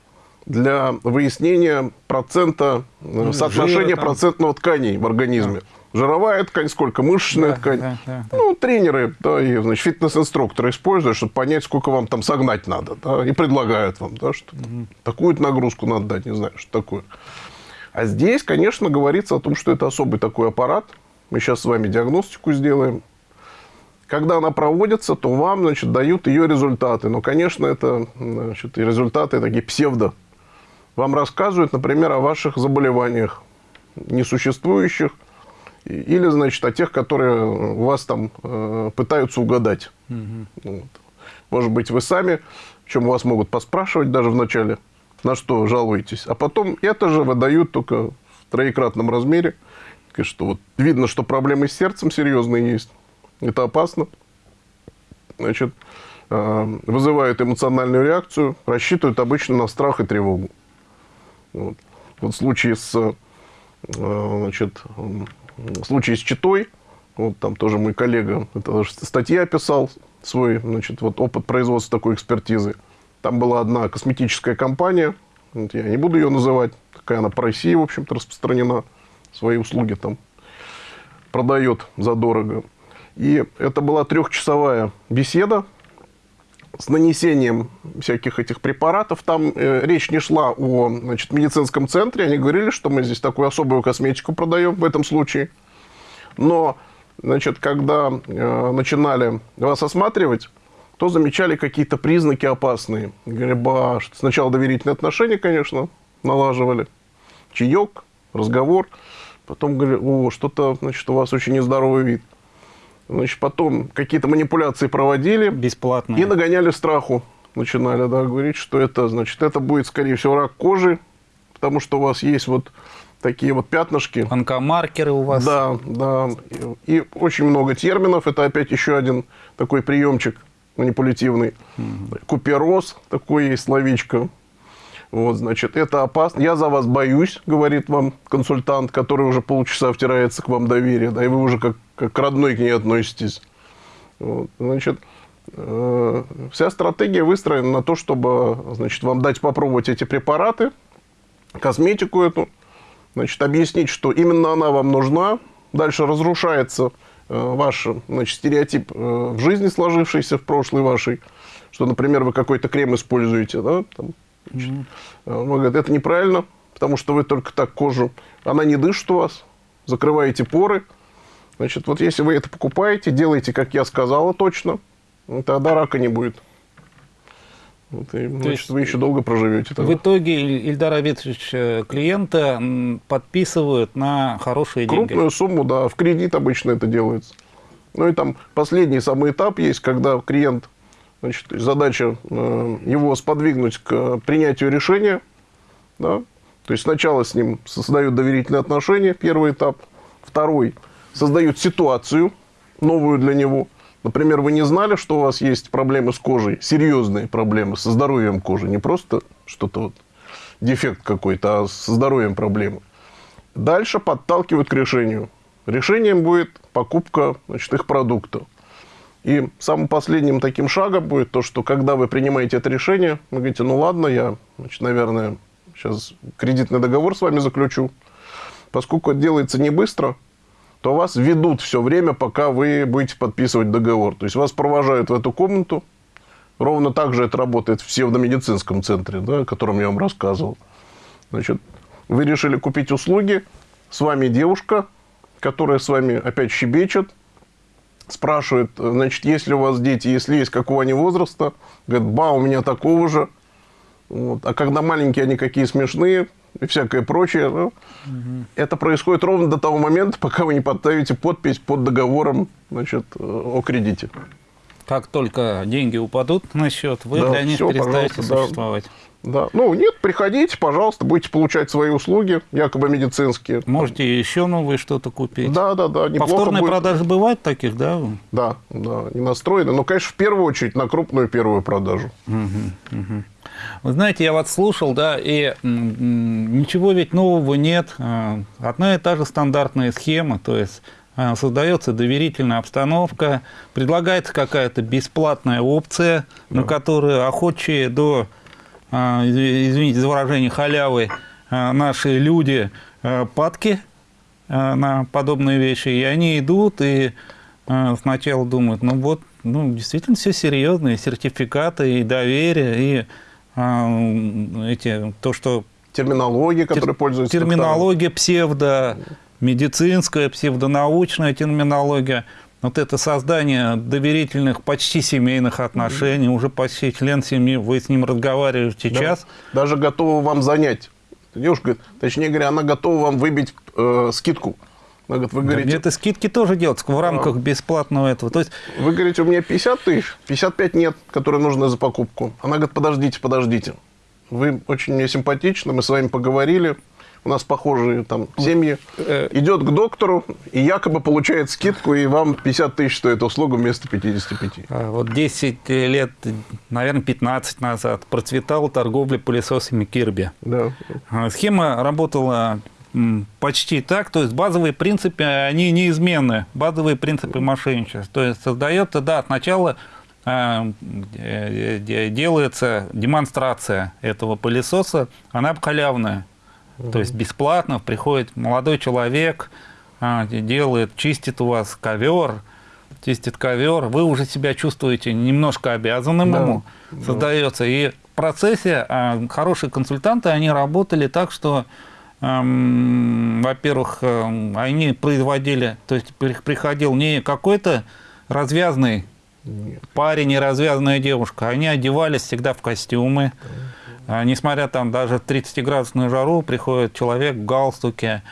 для выяснения процента, э, ну, соотношения жира, процентного тканей в организме. Да. Жировая ткань сколько, мышечная да, ткань. Да, да, да. Ну, тренеры да, и значит, фитнес-инструкторы используют, чтобы понять, сколько вам там согнать надо. Да, и предлагают вам, да, что угу. такую нагрузку надо дать, не знаю, что такое. А здесь, конечно, говорится о том, что это особый такой аппарат. Мы сейчас с вами диагностику сделаем. Когда она проводится, то вам значит, дают ее результаты. Но, конечно, это значит, результаты такие псевдо вам рассказывают, например, о ваших заболеваниях несуществующих, или, значит, о тех, которые у вас там э, пытаются угадать. Угу. Вот. Может быть, вы сами, чем вас могут поспрашивать даже вначале, на что жалуетесь. А потом это же выдают только в троекратном размере. Что вот видно, что проблемы с сердцем серьезные есть. Это опасно. Значит, э, вызывают эмоциональную реакцию, рассчитывают обычно на страх и тревогу. Вот, вот в случае с, э, значит, случае с Читой, вот там тоже мой коллега, это статья описал свой, значит, вот опыт производства такой экспертизы. Там была одна косметическая компания, вот я не буду ее называть, такая она по России, в общем-то, распространена, свои услуги там продает задорого. И это была трехчасовая беседа с нанесением всяких этих препаратов. Там э, речь не шла о значит, медицинском центре. Они говорили, что мы здесь такую особую косметику продаем в этом случае. Но, значит, когда э, начинали вас осматривать, то замечали какие-то признаки опасные. Говорили, сначала доверительные отношения, конечно, налаживали. Чаек, разговор. Потом говорили, о, что-то, значит, у вас очень нездоровый вид. Значит, потом какие-то манипуляции проводили. Бесплатно. И нагоняли страху. Начинали да, говорить, что это, значит, это будет, скорее всего, рак кожи, потому что у вас есть вот такие вот пятнышки. Онкомаркеры у вас. Да, да. И, и очень много терминов. Это опять еще один такой приемчик манипулятивный. Угу. Купероз, такое есть словечко. Вот, значит, это опасно. Я за вас боюсь, говорит вам консультант, который уже полчаса втирается к вам доверие, да, и вы уже как, как к родной к ней относитесь. Вот, значит, э, вся стратегия выстроена на то, чтобы, значит, вам дать попробовать эти препараты, косметику эту, значит, объяснить, что именно она вам нужна. Дальше разрушается э, ваш значит, стереотип э, в жизни сложившийся в прошлой вашей, что, например, вы какой-то крем используете, да, там, Значит, -hmm. Он говорит, это неправильно, потому что вы только так кожу, она не дышит у вас, закрываете поры. Значит, вот если вы это покупаете, делаете, как я сказала точно, тогда рака не будет. Вот, и, значит, есть вы еще долго проживете. Тогда. В итоге Ильдар Абитович э, клиента подписывают на хорошие Крупную деньги. Крупную сумму, да, в кредит обычно это делается. Ну и там последний самый этап есть, когда клиент Значит, задача э, его сподвигнуть к принятию решения. Да? То есть сначала с ним создают доверительные отношения, первый этап. Второй – создают ситуацию новую для него. Например, вы не знали, что у вас есть проблемы с кожей, серьезные проблемы со здоровьем кожи, не просто что-то вот дефект какой-то, а со здоровьем проблемы. Дальше подталкивают к решению. Решением будет покупка значит, их продуктов. И самым последним таким шагом будет то, что когда вы принимаете это решение, вы говорите, ну ладно, я, значит, наверное, сейчас кредитный договор с вами заключу. Поскольку это делается не быстро, то вас ведут все время, пока вы будете подписывать договор. То есть вас провожают в эту комнату. Ровно так же это работает в псевдомедицинском центре, да, о котором я вам рассказывал. Значит, вы решили купить услуги, с вами девушка, которая с вами опять щебечет, спрашивает, значит, есть ли у вас дети, если есть, какого они возраста. Говорит, ба, у меня такого же. Вот. А когда маленькие, они какие смешные и всякое прочее. Ну, угу. Это происходит ровно до того момента, пока вы не подставите подпись под договором значит, о кредите. Как только деньги упадут на счет, вы да, для них все, перестаете существовать. Да. Да. Ну, нет, приходите, пожалуйста, будете получать свои услуги, якобы медицинские. Можете еще новые что-то купить. Да, да, да. Повторные будет. продажи бывают таких, да? Да, да, не настроены. Но, конечно, в первую очередь на крупную первую продажу. Угу, угу. Вы знаете, я вас слушал, да, и ничего ведь нового нет. А, одна и та же стандартная схема, то есть а, создается доверительная обстановка, предлагается какая-то бесплатная опция, да. на которую охочие до извините за выражение, халявы а, наши люди а, падки на подобные вещи, и они идут и сначала думают, ну вот, ну действительно все серьезно, и сертификаты, и доверие, и эти, то, что... Терминология, которой пользуются Терминология псевдо, медицинская, псевдонаучная терминология – вот это создание доверительных, почти семейных отношений, mm -hmm. уже почти член семьи, вы с ним разговариваете да. час. Даже готова вам занять. Девушка, точнее говоря, она готова вам выбить э, скидку. Она говорит, вы говорите... Это скидки тоже делаются в рамках а, бесплатного этого. То есть... Вы говорите, у меня 50 тысяч, 55 нет, которые нужны за покупку. Она говорит, подождите, подождите. Вы очень мне симпатичны, мы с вами поговорили, у нас похожие там семьи, э, идет к доктору и якобы получает скидку, и вам 50 тысяч стоит услуга вместо 55. А вот 10 лет, наверное, 15 назад процветала торговля пылесосами Кирби. Да. А, схема работала почти так, то есть базовые принципы, они неизменны, базовые принципы мошенничества. То есть создается, да, сначала а, делается демонстрация этого пылесоса, она халявная. То есть бесплатно приходит молодой человек, а, делает, чистит у вас ковер, чистит ковер, вы уже себя чувствуете немножко обязанным да, ему, да. создается. И в процессе а, хорошие консультанты, они работали так, что, эм, во-первых, э, они производили, то есть приходил не какой-то развязный Нет. парень и развязанная девушка, они одевались всегда в костюмы. Да несмотря там даже в 30-градусную жару, приходит человек в галстуке,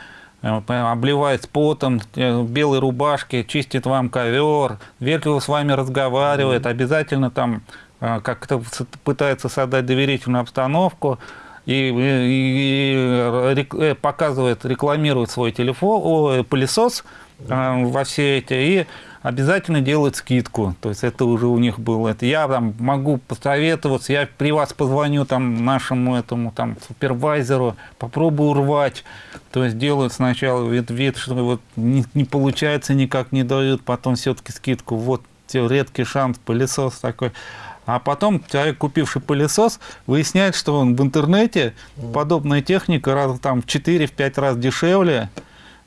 э, обливает потом, э, в белой рубашке, чистит вам ковер, вежливо с вами разговаривает, обязательно там э, как-то пытается создать доверительную обстановку и, и, и показывает, рекламирует свой телефон, о, пылесос во все эти, и обязательно делают скидку. То есть это уже у них было. Это я там могу посоветоваться, я при вас позвоню там нашему этому там супервайзеру, попробую урвать. То есть делают сначала вид, вид что вот не, не получается, никак не дают, потом все-таки скидку. Вот редкий шанс, пылесос такой. А потом человек, купивший пылесос, выясняет, что он в интернете подобная техника раз там в 4-5 раз дешевле,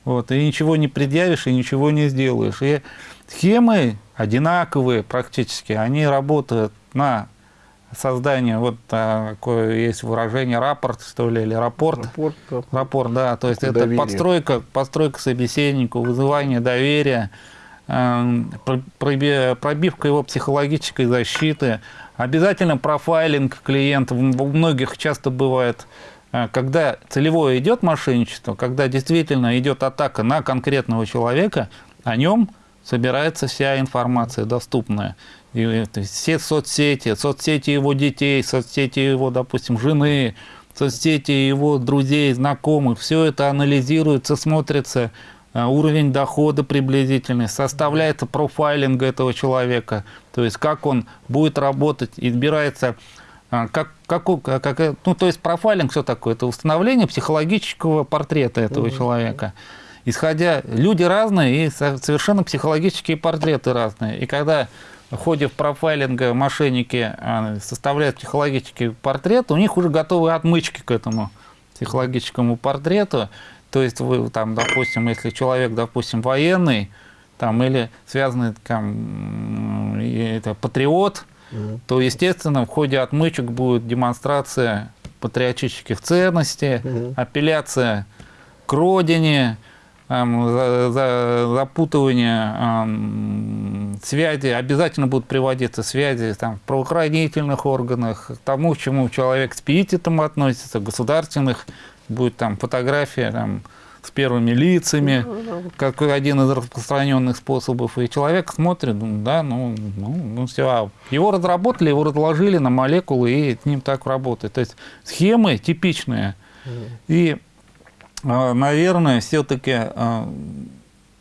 вот, и ничего не предъявишь, и ничего не сделаешь. И Схемы одинаковые практически, они работают на создание, вот такое есть выражение, рапорт, что ли, или рапорт. Рапорт, да. рапорт да, то есть доверие. это подстройка, подстройка собеседнику, вызывание доверия, эм, пробивка его психологической защиты, обязательно профайлинг клиента, у многих часто бывает, э, когда целевое идет мошенничество, когда действительно идет атака на конкретного человека, о нем собирается вся информация доступная. И, это, все соцсети, соцсети его детей, соцсети его, допустим, жены, соцсети его друзей, знакомых, все это анализируется, смотрится, а, уровень дохода приблизительный, составляется профайлинг этого человека, то есть как он будет работать, избирается, а, как, как, как, ну, то есть профайлинг, все такое, это установление психологического портрета этого угу. человека исходя, люди разные и совершенно психологические портреты разные. И когда в ходе профайлинга мошенники а, составляют психологический портрет, у них уже готовы отмычки к этому психологическому портрету. То есть вы там, допустим, если человек, допустим, военный, там, или связанный там, это, патриот, то, естественно, в ходе отмычек будет демонстрация патриотических ценностей, апелляция к родине, запутывание эм, связи, обязательно будут приводиться связи там, в правоохранительных органах, к тому, к чему человек с пиететом относится, государственных, будет там фотография там, с первыми лицами, как один из распространенных способов, и человек смотрит, ну, да, ну, ну, ну все, его разработали, его разложили на молекулы, и с ним так работает. То есть схемы типичные, и, наверное, все-таки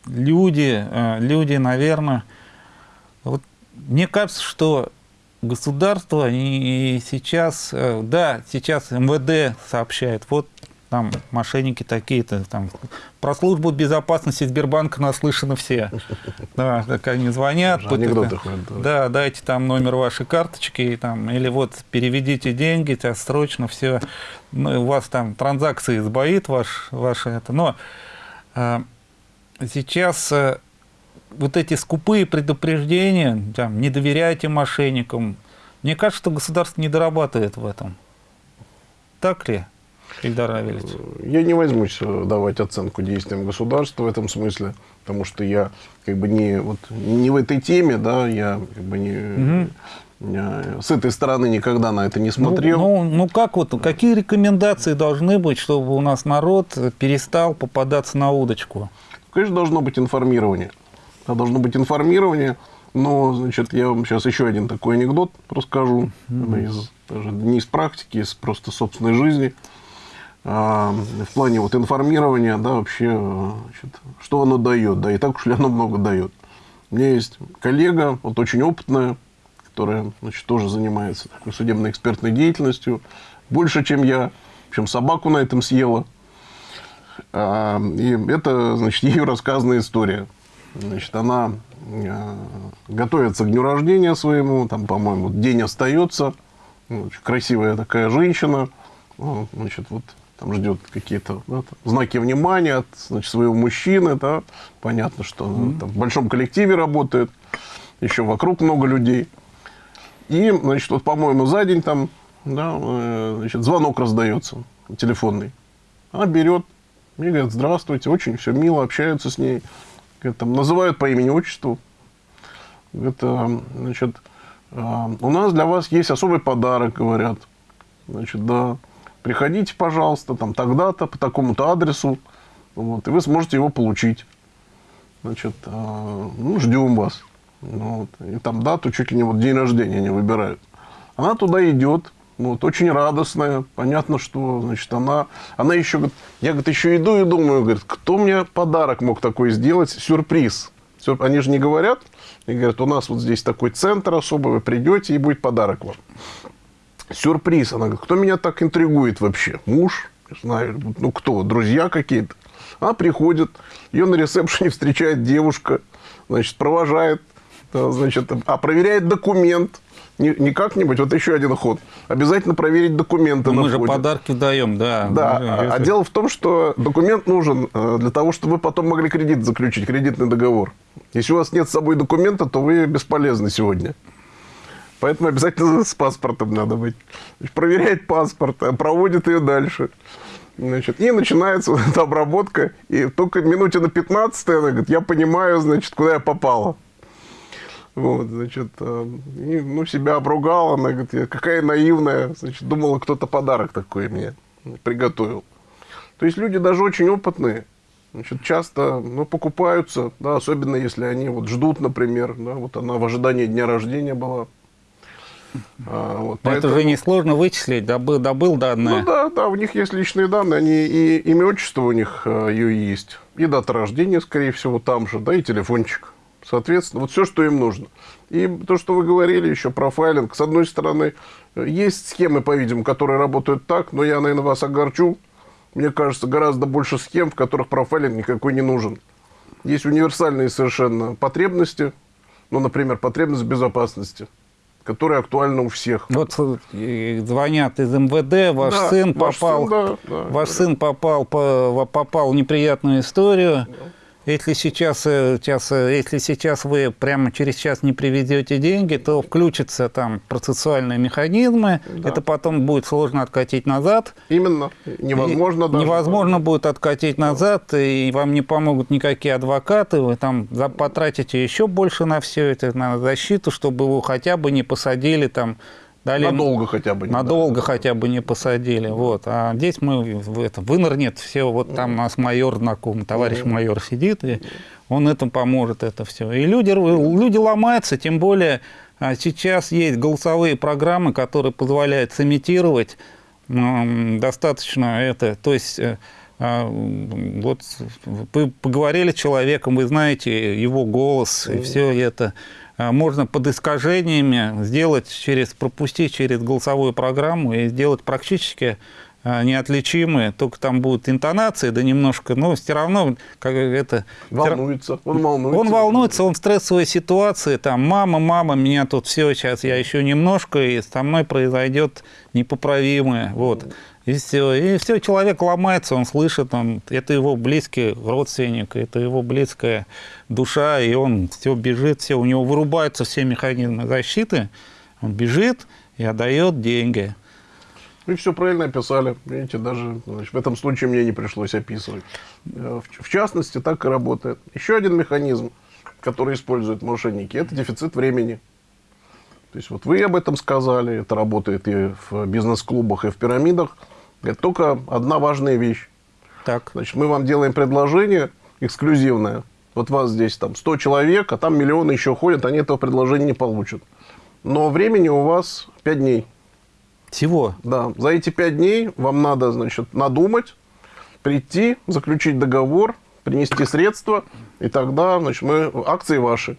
люди, э, люди, наверное, вот мне кажется, что государство и сейчас, э, да, сейчас МВД сообщает, вот там мошенники такие-то, там про службу безопасности Сбербанка наслышаны все. Да, так они звонят. Анекдоты ходят, да. Да, дайте там номер вашей карточки, и там, или вот переведите деньги, тебя срочно все, ну, у вас там транзакции сбоит ваш, ваше это. Но э, сейчас э, вот эти скупые предупреждения, там, не доверяйте мошенникам, мне кажется, что государство не дорабатывает в этом. Так ли, Ильдар Равильевич? Я не возьмусь э, давать оценку действиям государства в этом смысле, потому что я как бы не, вот, не в этой теме, да, я как бы не, не- с этой стороны никогда на это не смотрел. Ну, ну, ну как вот, какие рекомендации должны быть, чтобы у нас народ перестал попадаться на удочку? Конечно, должно быть информирование. Да, должно быть информирование. Но, значит, я вам сейчас еще один такой анекдот расскажу. Из, даже не из практики, из просто собственной жизни. А, в плане вот информирования, да, вообще, э, значит, что оно дает, да, и так уж ли оно много дает. У меня есть коллега, вот очень опытная, которая, значит, тоже занимается такой судебно-экспертной деятельностью, больше, чем я, общем, собаку на этом съела. А, И это, значит, *laughs* ее рассказанная история. Значит, она а, готовится к дню рождения своему, там, по-моему, день остается. Ну, Очень красивая такая женщина. Значит, вот там ждет какие-то да, там, знаки внимания от значит, своего мужчины. Да. Понятно, что она там в большом коллективе работает. Еще вокруг много людей. И, значит, вот, по-моему, за день там, да, э, значит, звонок раздается телефонный. Она берет, мне говорят, здравствуйте, очень все мило, общаются с ней. Говорят, там, называют по имени, отчеству. Говорят, «А, значит, а, у нас для вас есть особый подарок, говорят. Значит, да, приходите, пожалуйста, там, тогда-то, по такому-то адресу, вот, и вы сможете его получить. Значит, а, ну, ждем вас. Ну, вот. И там дату чуть ли не вот день рождения не выбирают. Она туда идет, вот, очень радостная. Понятно, что, значит, она, она еще, я, говорит, еще иду и думаю, говорит, кто мне подарок мог такой сделать, сюрприз. Сюр- Они же не говорят, и говорят, у нас вот здесь такой центр особый, вы придете, и будет подарок вам. Сюрприз. Она говорит, кто меня так интригует вообще? Муж? Не знаю, ну кто? Друзья какие-то? Она приходит, ее на ресепшене встречает девушка, значит, провожает, значит, а проверяет документ. Не, не как-нибудь, вот еще один ход. Обязательно проверить документы на Мы же входе. подарки даем, да. Да, Ну, а- а дело в том, что документ нужен э, для того, чтобы вы потом могли кредит заключить, кредитный договор. Если у вас нет с собой документа, то вы бесполезны сегодня. Поэтому обязательно с паспортом надо быть. Проверяет паспорт, э, проводит ее дальше. Значит, и начинается вот эта обработка. И только минуте на 15 она говорит, я понимаю, значит, куда я попала. Вот, значит, э, и, ну, себя обругала, она говорит, какая наивная, значит, думала, кто-то подарок такой мне приготовил. То есть люди даже очень опытные, значит, часто, ну, покупаются, да, особенно если они вот ждут, например, да, вот она в ожидании дня рождения была. А, вот, Но Это поэтому- же несложно вычислить, добыл, добыл данные. ну да, да, у них есть личные данные, они и имя, отчество у них э, ее есть, и дата рождения, скорее всего, там же, да, и телефончик. Соответственно, вот все, что им нужно. И то, что вы говорили еще про файлинг, с одной стороны, э, есть схемы, по-видимому, которые работают так, но я, наверное, вас огорчу. Мне кажется, гораздо больше схем, в которых профайлинг никакой не нужен. Есть универсальные совершенно потребности, ну, например, потребность в безопасности, которая актуальна у всех. Вот э, звонят из МВД, ваш Да, сын ваш попал, сын, да, да, ваш да. сын попал, по- попал в неприятную историю, если сейчас, э, сейчас, э, если сейчас вы прямо через час не приведете деньги, то включатся там процессуальные механизмы, Да. это потом будет сложно откатить назад. Именно. Невозможно И даже. Невозможно будет откатить назад, и вам не помогут никакие адвокаты, вы там потратите еще больше на все это, на защиту, чтобы его хотя бы не посадили там. Дали, Надолго хотя бы. не Надолго дали. хотя бы не посадили. Вот. А здесь мы в это, вынырнет все. Вот там у нас майор знакомый, товарищ майор сидит, и он это поможет, это все. И люди, люди ломаются, тем более а, сейчас есть голосовые программы, которые позволяют сымитировать достаточно это. То есть э, а, вот вы поговорили с человеком, вы знаете его голос и все это. А, Можно под искажениями сделать через, пропустить через голосовую программу и сделать практически а, неотличимые, только там будут интонации, да немножко, но все равно как это... Волнуется. Он волнуется. Он волнуется, он в стрессовой ситуации, там, мама, мама, меня тут все, сейчас я еще немножко, и со мной произойдет непоправимое, вот. И все, и все, человек ломается, он слышит, он, это его близкий родственник, это его близкая душа, и он все бежит, все, у него вырубаются все механизмы защиты, он бежит и отдает деньги. Вы все правильно описали. Видите, даже значит, в этом случае мне не пришлось описывать. Э, В, в частности, так и работает. Еще один механизм, который используют мошенники, это дефицит времени. То есть вот вы об этом сказали, это работает и в бизнес-клубах, и в пирамидах. Это только одна важная вещь. Так, Значит, мы вам делаем предложение эксклюзивное. Вот вас здесь там 100 человек, а там миллионы еще ходят, они этого предложения не получат. Но времени у вас 5 дней. всего. Да, за эти пять дней вам надо, значит, надумать, прийти, заключить договор, принести средства, и тогда, значит, мы акции ваши.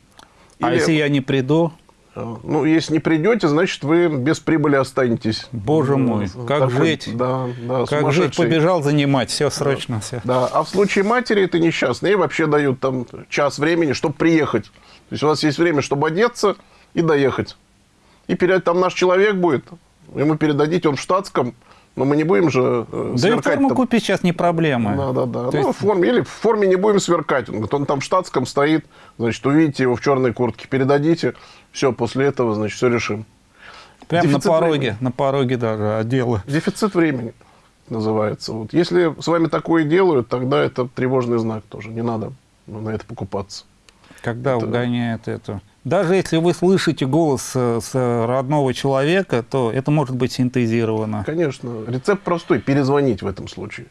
А Или, если я не приду, ну, если не придете, значит, вы без прибыли останетесь. Боже мой, как такой, жить? Да, да, как жить, побежал занимать, все срочно, все. Да, а в случае матери это несчастные, ей вообще дают там час времени, чтобы приехать. То есть у вас есть время, чтобы одеться и доехать. И перед, там наш человек будет, ему передадите, он в штатском, но мы не будем же э, Да и сверкать форму там. купить сейчас не проблема. Да, да, да. То Ну, есть- в форме, или в форме не будем сверкать. Он говорит, он там в штатском стоит, значит, увидите его в черной куртке, передадите, все, после этого, значит, все решим. Прямо на Дефицит пороге, времени. на пороге даже отдела. Дефицит времени называется. Вот. Если с вами такое делают, тогда это тревожный знак тоже. Не надо на это покупаться. Когда угоняет это. Даже если вы слышите голос э, с родного человека, то это может быть синтезировано. Конечно, рецепт простой, перезвонить в этом случае.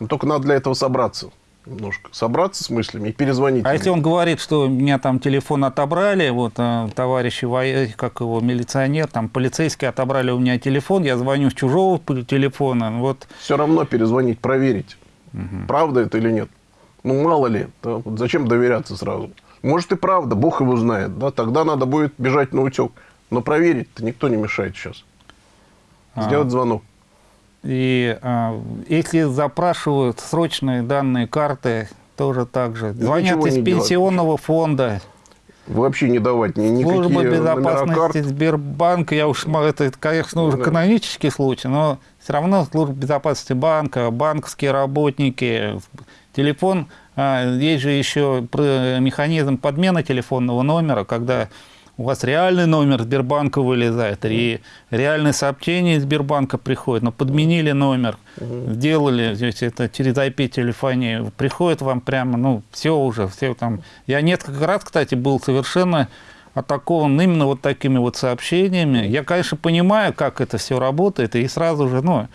Но только надо для этого собраться немножко. Собраться с мыслями и перезвонить. А если он говорит, что у меня там телефон отобрали, вот э, товарищи, как его, милиционер, там полицейские отобрали у меня телефон, я звоню с чужого телефона, вот Все равно перезвонить, проверить, правда это или нет. Ну, мало ли, да, вот зачем доверяться сразу. Может и правда, Бог его знает, да, тогда надо будет бежать на утек. Но проверить-то никто не мешает сейчас. А. Сделать звонок. И а, если запрашивают срочные данные карты, тоже так же. Звонят из не делать. пенсионного фонда, Вообще не давать ни, служба никакие номера безопасности карт. Сбербанка. Я уж, это, конечно, уже Да. канонический случай, но все равно служба безопасности банка, банковские работники, телефон. А, есть же еще пр- механизм подмены телефонного номера, когда у вас реальный номер Сбербанка вылезает, и реальное сообщение из Сбербанка приходит, но подменили номер, сделали, то есть это через IP-телефонию, приходит вам прямо, ну, все уже, все там. Я несколько раз, кстати, был совершенно атакован именно вот такими вот сообщениями. Я, конечно, понимаю, как это все работает, и сразу же, ну,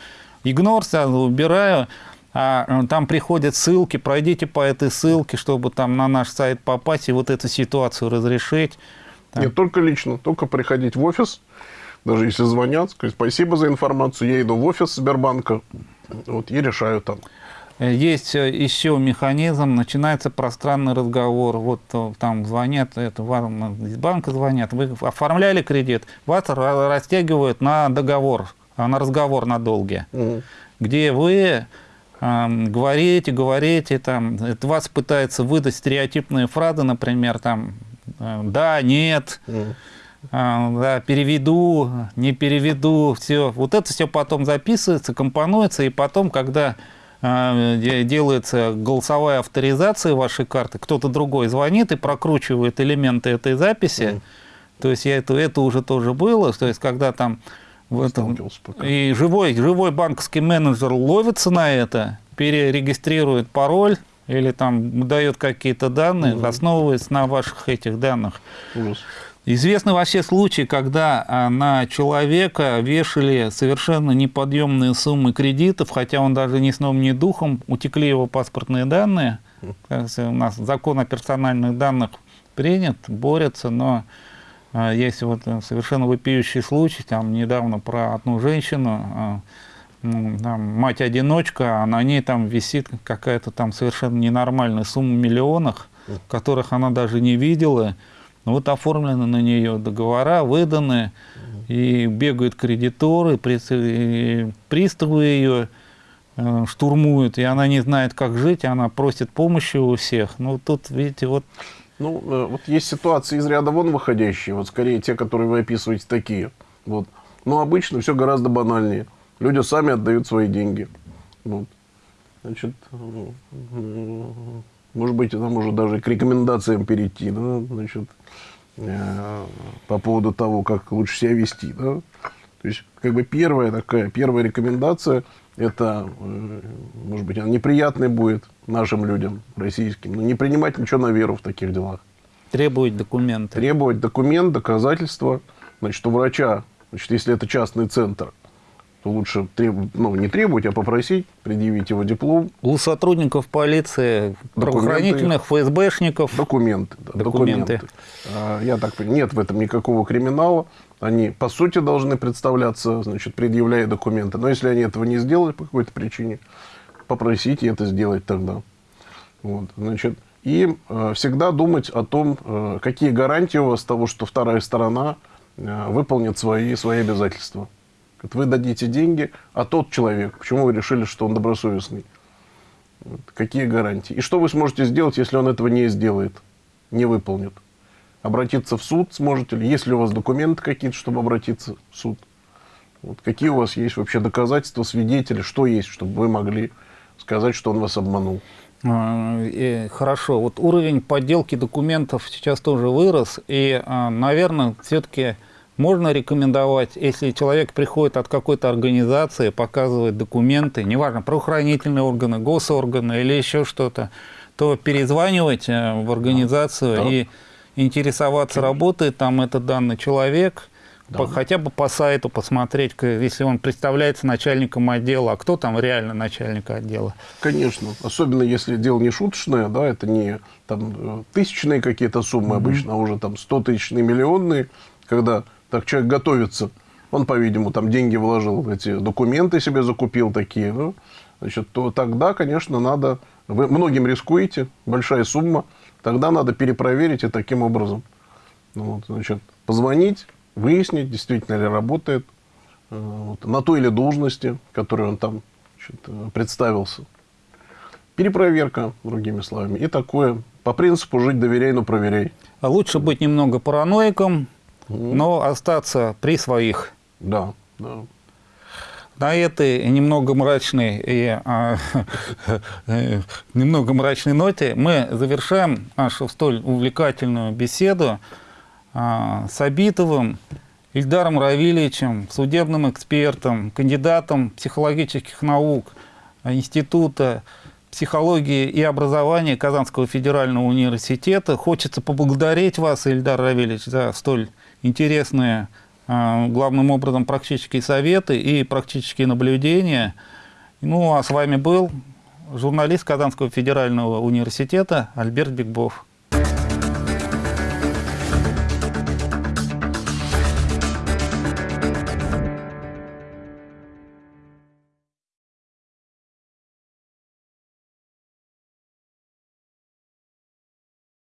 игнор сразу убираю, а э, там приходят ссылки, пройдите по этой ссылке, чтобы там на наш сайт попасть и вот эту ситуацию разрешить. Да. Нет, только лично, только приходить в офис, даже если звонят, сказать спасибо за информацию, я иду в офис Сбербанка, вот, и решаю там. Есть э, еще механизм, начинается пространный разговор. Вот э, там звонят, это вам из банка звонят, вы оформляли кредит, вас ра- растягивают на договор, а, на разговор на долгие, Мгм. где вы говорите, говорите, там, это вас пытаются выдать стереотипные фразы, например, там, э, да, нет, а, да, переведу, не переведу, все. Вот это все потом записывается, компонуется, и потом, когда де- делается голосовая авторизация вашей карты, кто-то другой звонит и прокручивает элементы этой записи. То есть я это, это уже тоже было, то есть когда там в этом, пока. и живой, живой банковский менеджер ловится на это, перерегистрирует пароль или там дает какие-то данные, основываясь на ваших этих данных. Ужас. Известны вообще случаи, когда а, на человека вешали совершенно неподъемные суммы кредитов, хотя он даже ни сном, ни духом, утекли его паспортные данные. Кажется, У нас закон о персональных данных принят, борется, но есть вот э, совершенно вопиющий случай, там недавно про одну женщину, а, м, там, мать-одиночка, а на ней там висит какая-то там совершенно ненормальная сумма в миллионах, которых она даже не видела. Ну, Вот оформлены на нее договора, выданы, и бегают кредиторы, приставы ее э, штурмуют, и она не знает, как жить, и она просит помощи у всех. Ну, тут, видите, вот Ну, э, вот есть ситуации из ряда вон выходящие, вот скорее те, которые вы описываете, такие. Вот. Но обычно все гораздо банальнее. Люди сами отдают свои деньги. Вот. Значит, э, может быть, нам уже даже к рекомендациям перейти, да, значит, э, по поводу того, как лучше себя вести, да. То есть, как бы первая такая, первая рекомендация, это, э, может быть, она неприятной будет нашим людям, российским, но не принимать ничего на веру в таких делах. требуют документы. Требовать документ, доказательства, значит, у врача, значит, если это частный центр, то лучше треб- ну, не требовать, а попросить предъявить его диплом, У сотрудников полиции, правоохранительных, ФСБшников, документы. да, Документы. А, Я так понимаю, нет в этом никакого криминала. Они, по сути, должны представляться, значит, предъявляя документы. Но если они этого не сделали по какой-то причине, попросите это сделать тогда. Вот, значит, и э, всегда думать о том, э, какие гарантии у вас того, что вторая сторона э, выполнит свои, свои обязательства. Вы дадите деньги, а тот человек, почему вы решили, что он добросовестный? Вот, Какие гарантии? И что вы сможете сделать, если он этого не сделает, не выполнит? Обратиться в суд сможете ли? Есть ли у вас документы какие-то, чтобы обратиться в суд? Вот какие у вас есть вообще доказательства, свидетели, что есть, чтобы вы могли сказать, что он вас обманул? А, Хорошо, вот уровень подделки документов сейчас тоже вырос, и, наверное, все-таки можно рекомендовать, если человек приходит от какой-то организации, показывает документы, неважно, правоохранительные органы, госорганы или еще что-то, то перезванивать э, в организацию Да. и интересоваться, работает там этот данный человек, по- хотя бы по сайту посмотреть, если он представляется начальником отдела, а кто там реально начальник отдела. Конечно, особенно если дело не шуточное, да, это не там э, тысячные какие-то суммы обычно, а уже там 100 тысячные, миллионные, когда так человек готовится, он, по-видимому, там деньги вложил, эти документы себе закупил такие, ну, значит, то тогда, конечно, надо, вы многим рискуете, большая сумма, тогда надо перепроверить и таким образом. Ну, вот, значит, позвонить, выяснить, действительно ли работает э, вот, на той или должности, которой он там значит, э, представился. Перепроверка, другими словами. И такое, по принципу жить доверяй, но проверяй. А Лучше быть немного параноиком, но остаться при своих. Да, да. На этой немного мрачной и а, *laughs* э, немного мрачной ноте мы завершаем нашу столь увлекательную беседу а, с Абитовым Ильдаром Равильевичем, судебным экспертом, кандидатом психологических наук а, Института психологии и образования Казанского федерального университета. Хочется поблагодарить вас, Ильдар Равильевич, за столь интересные, главным образом, практические советы и практические наблюдения. Ну, а с вами был журналист Казанского федерального университета Альберт Бигбов.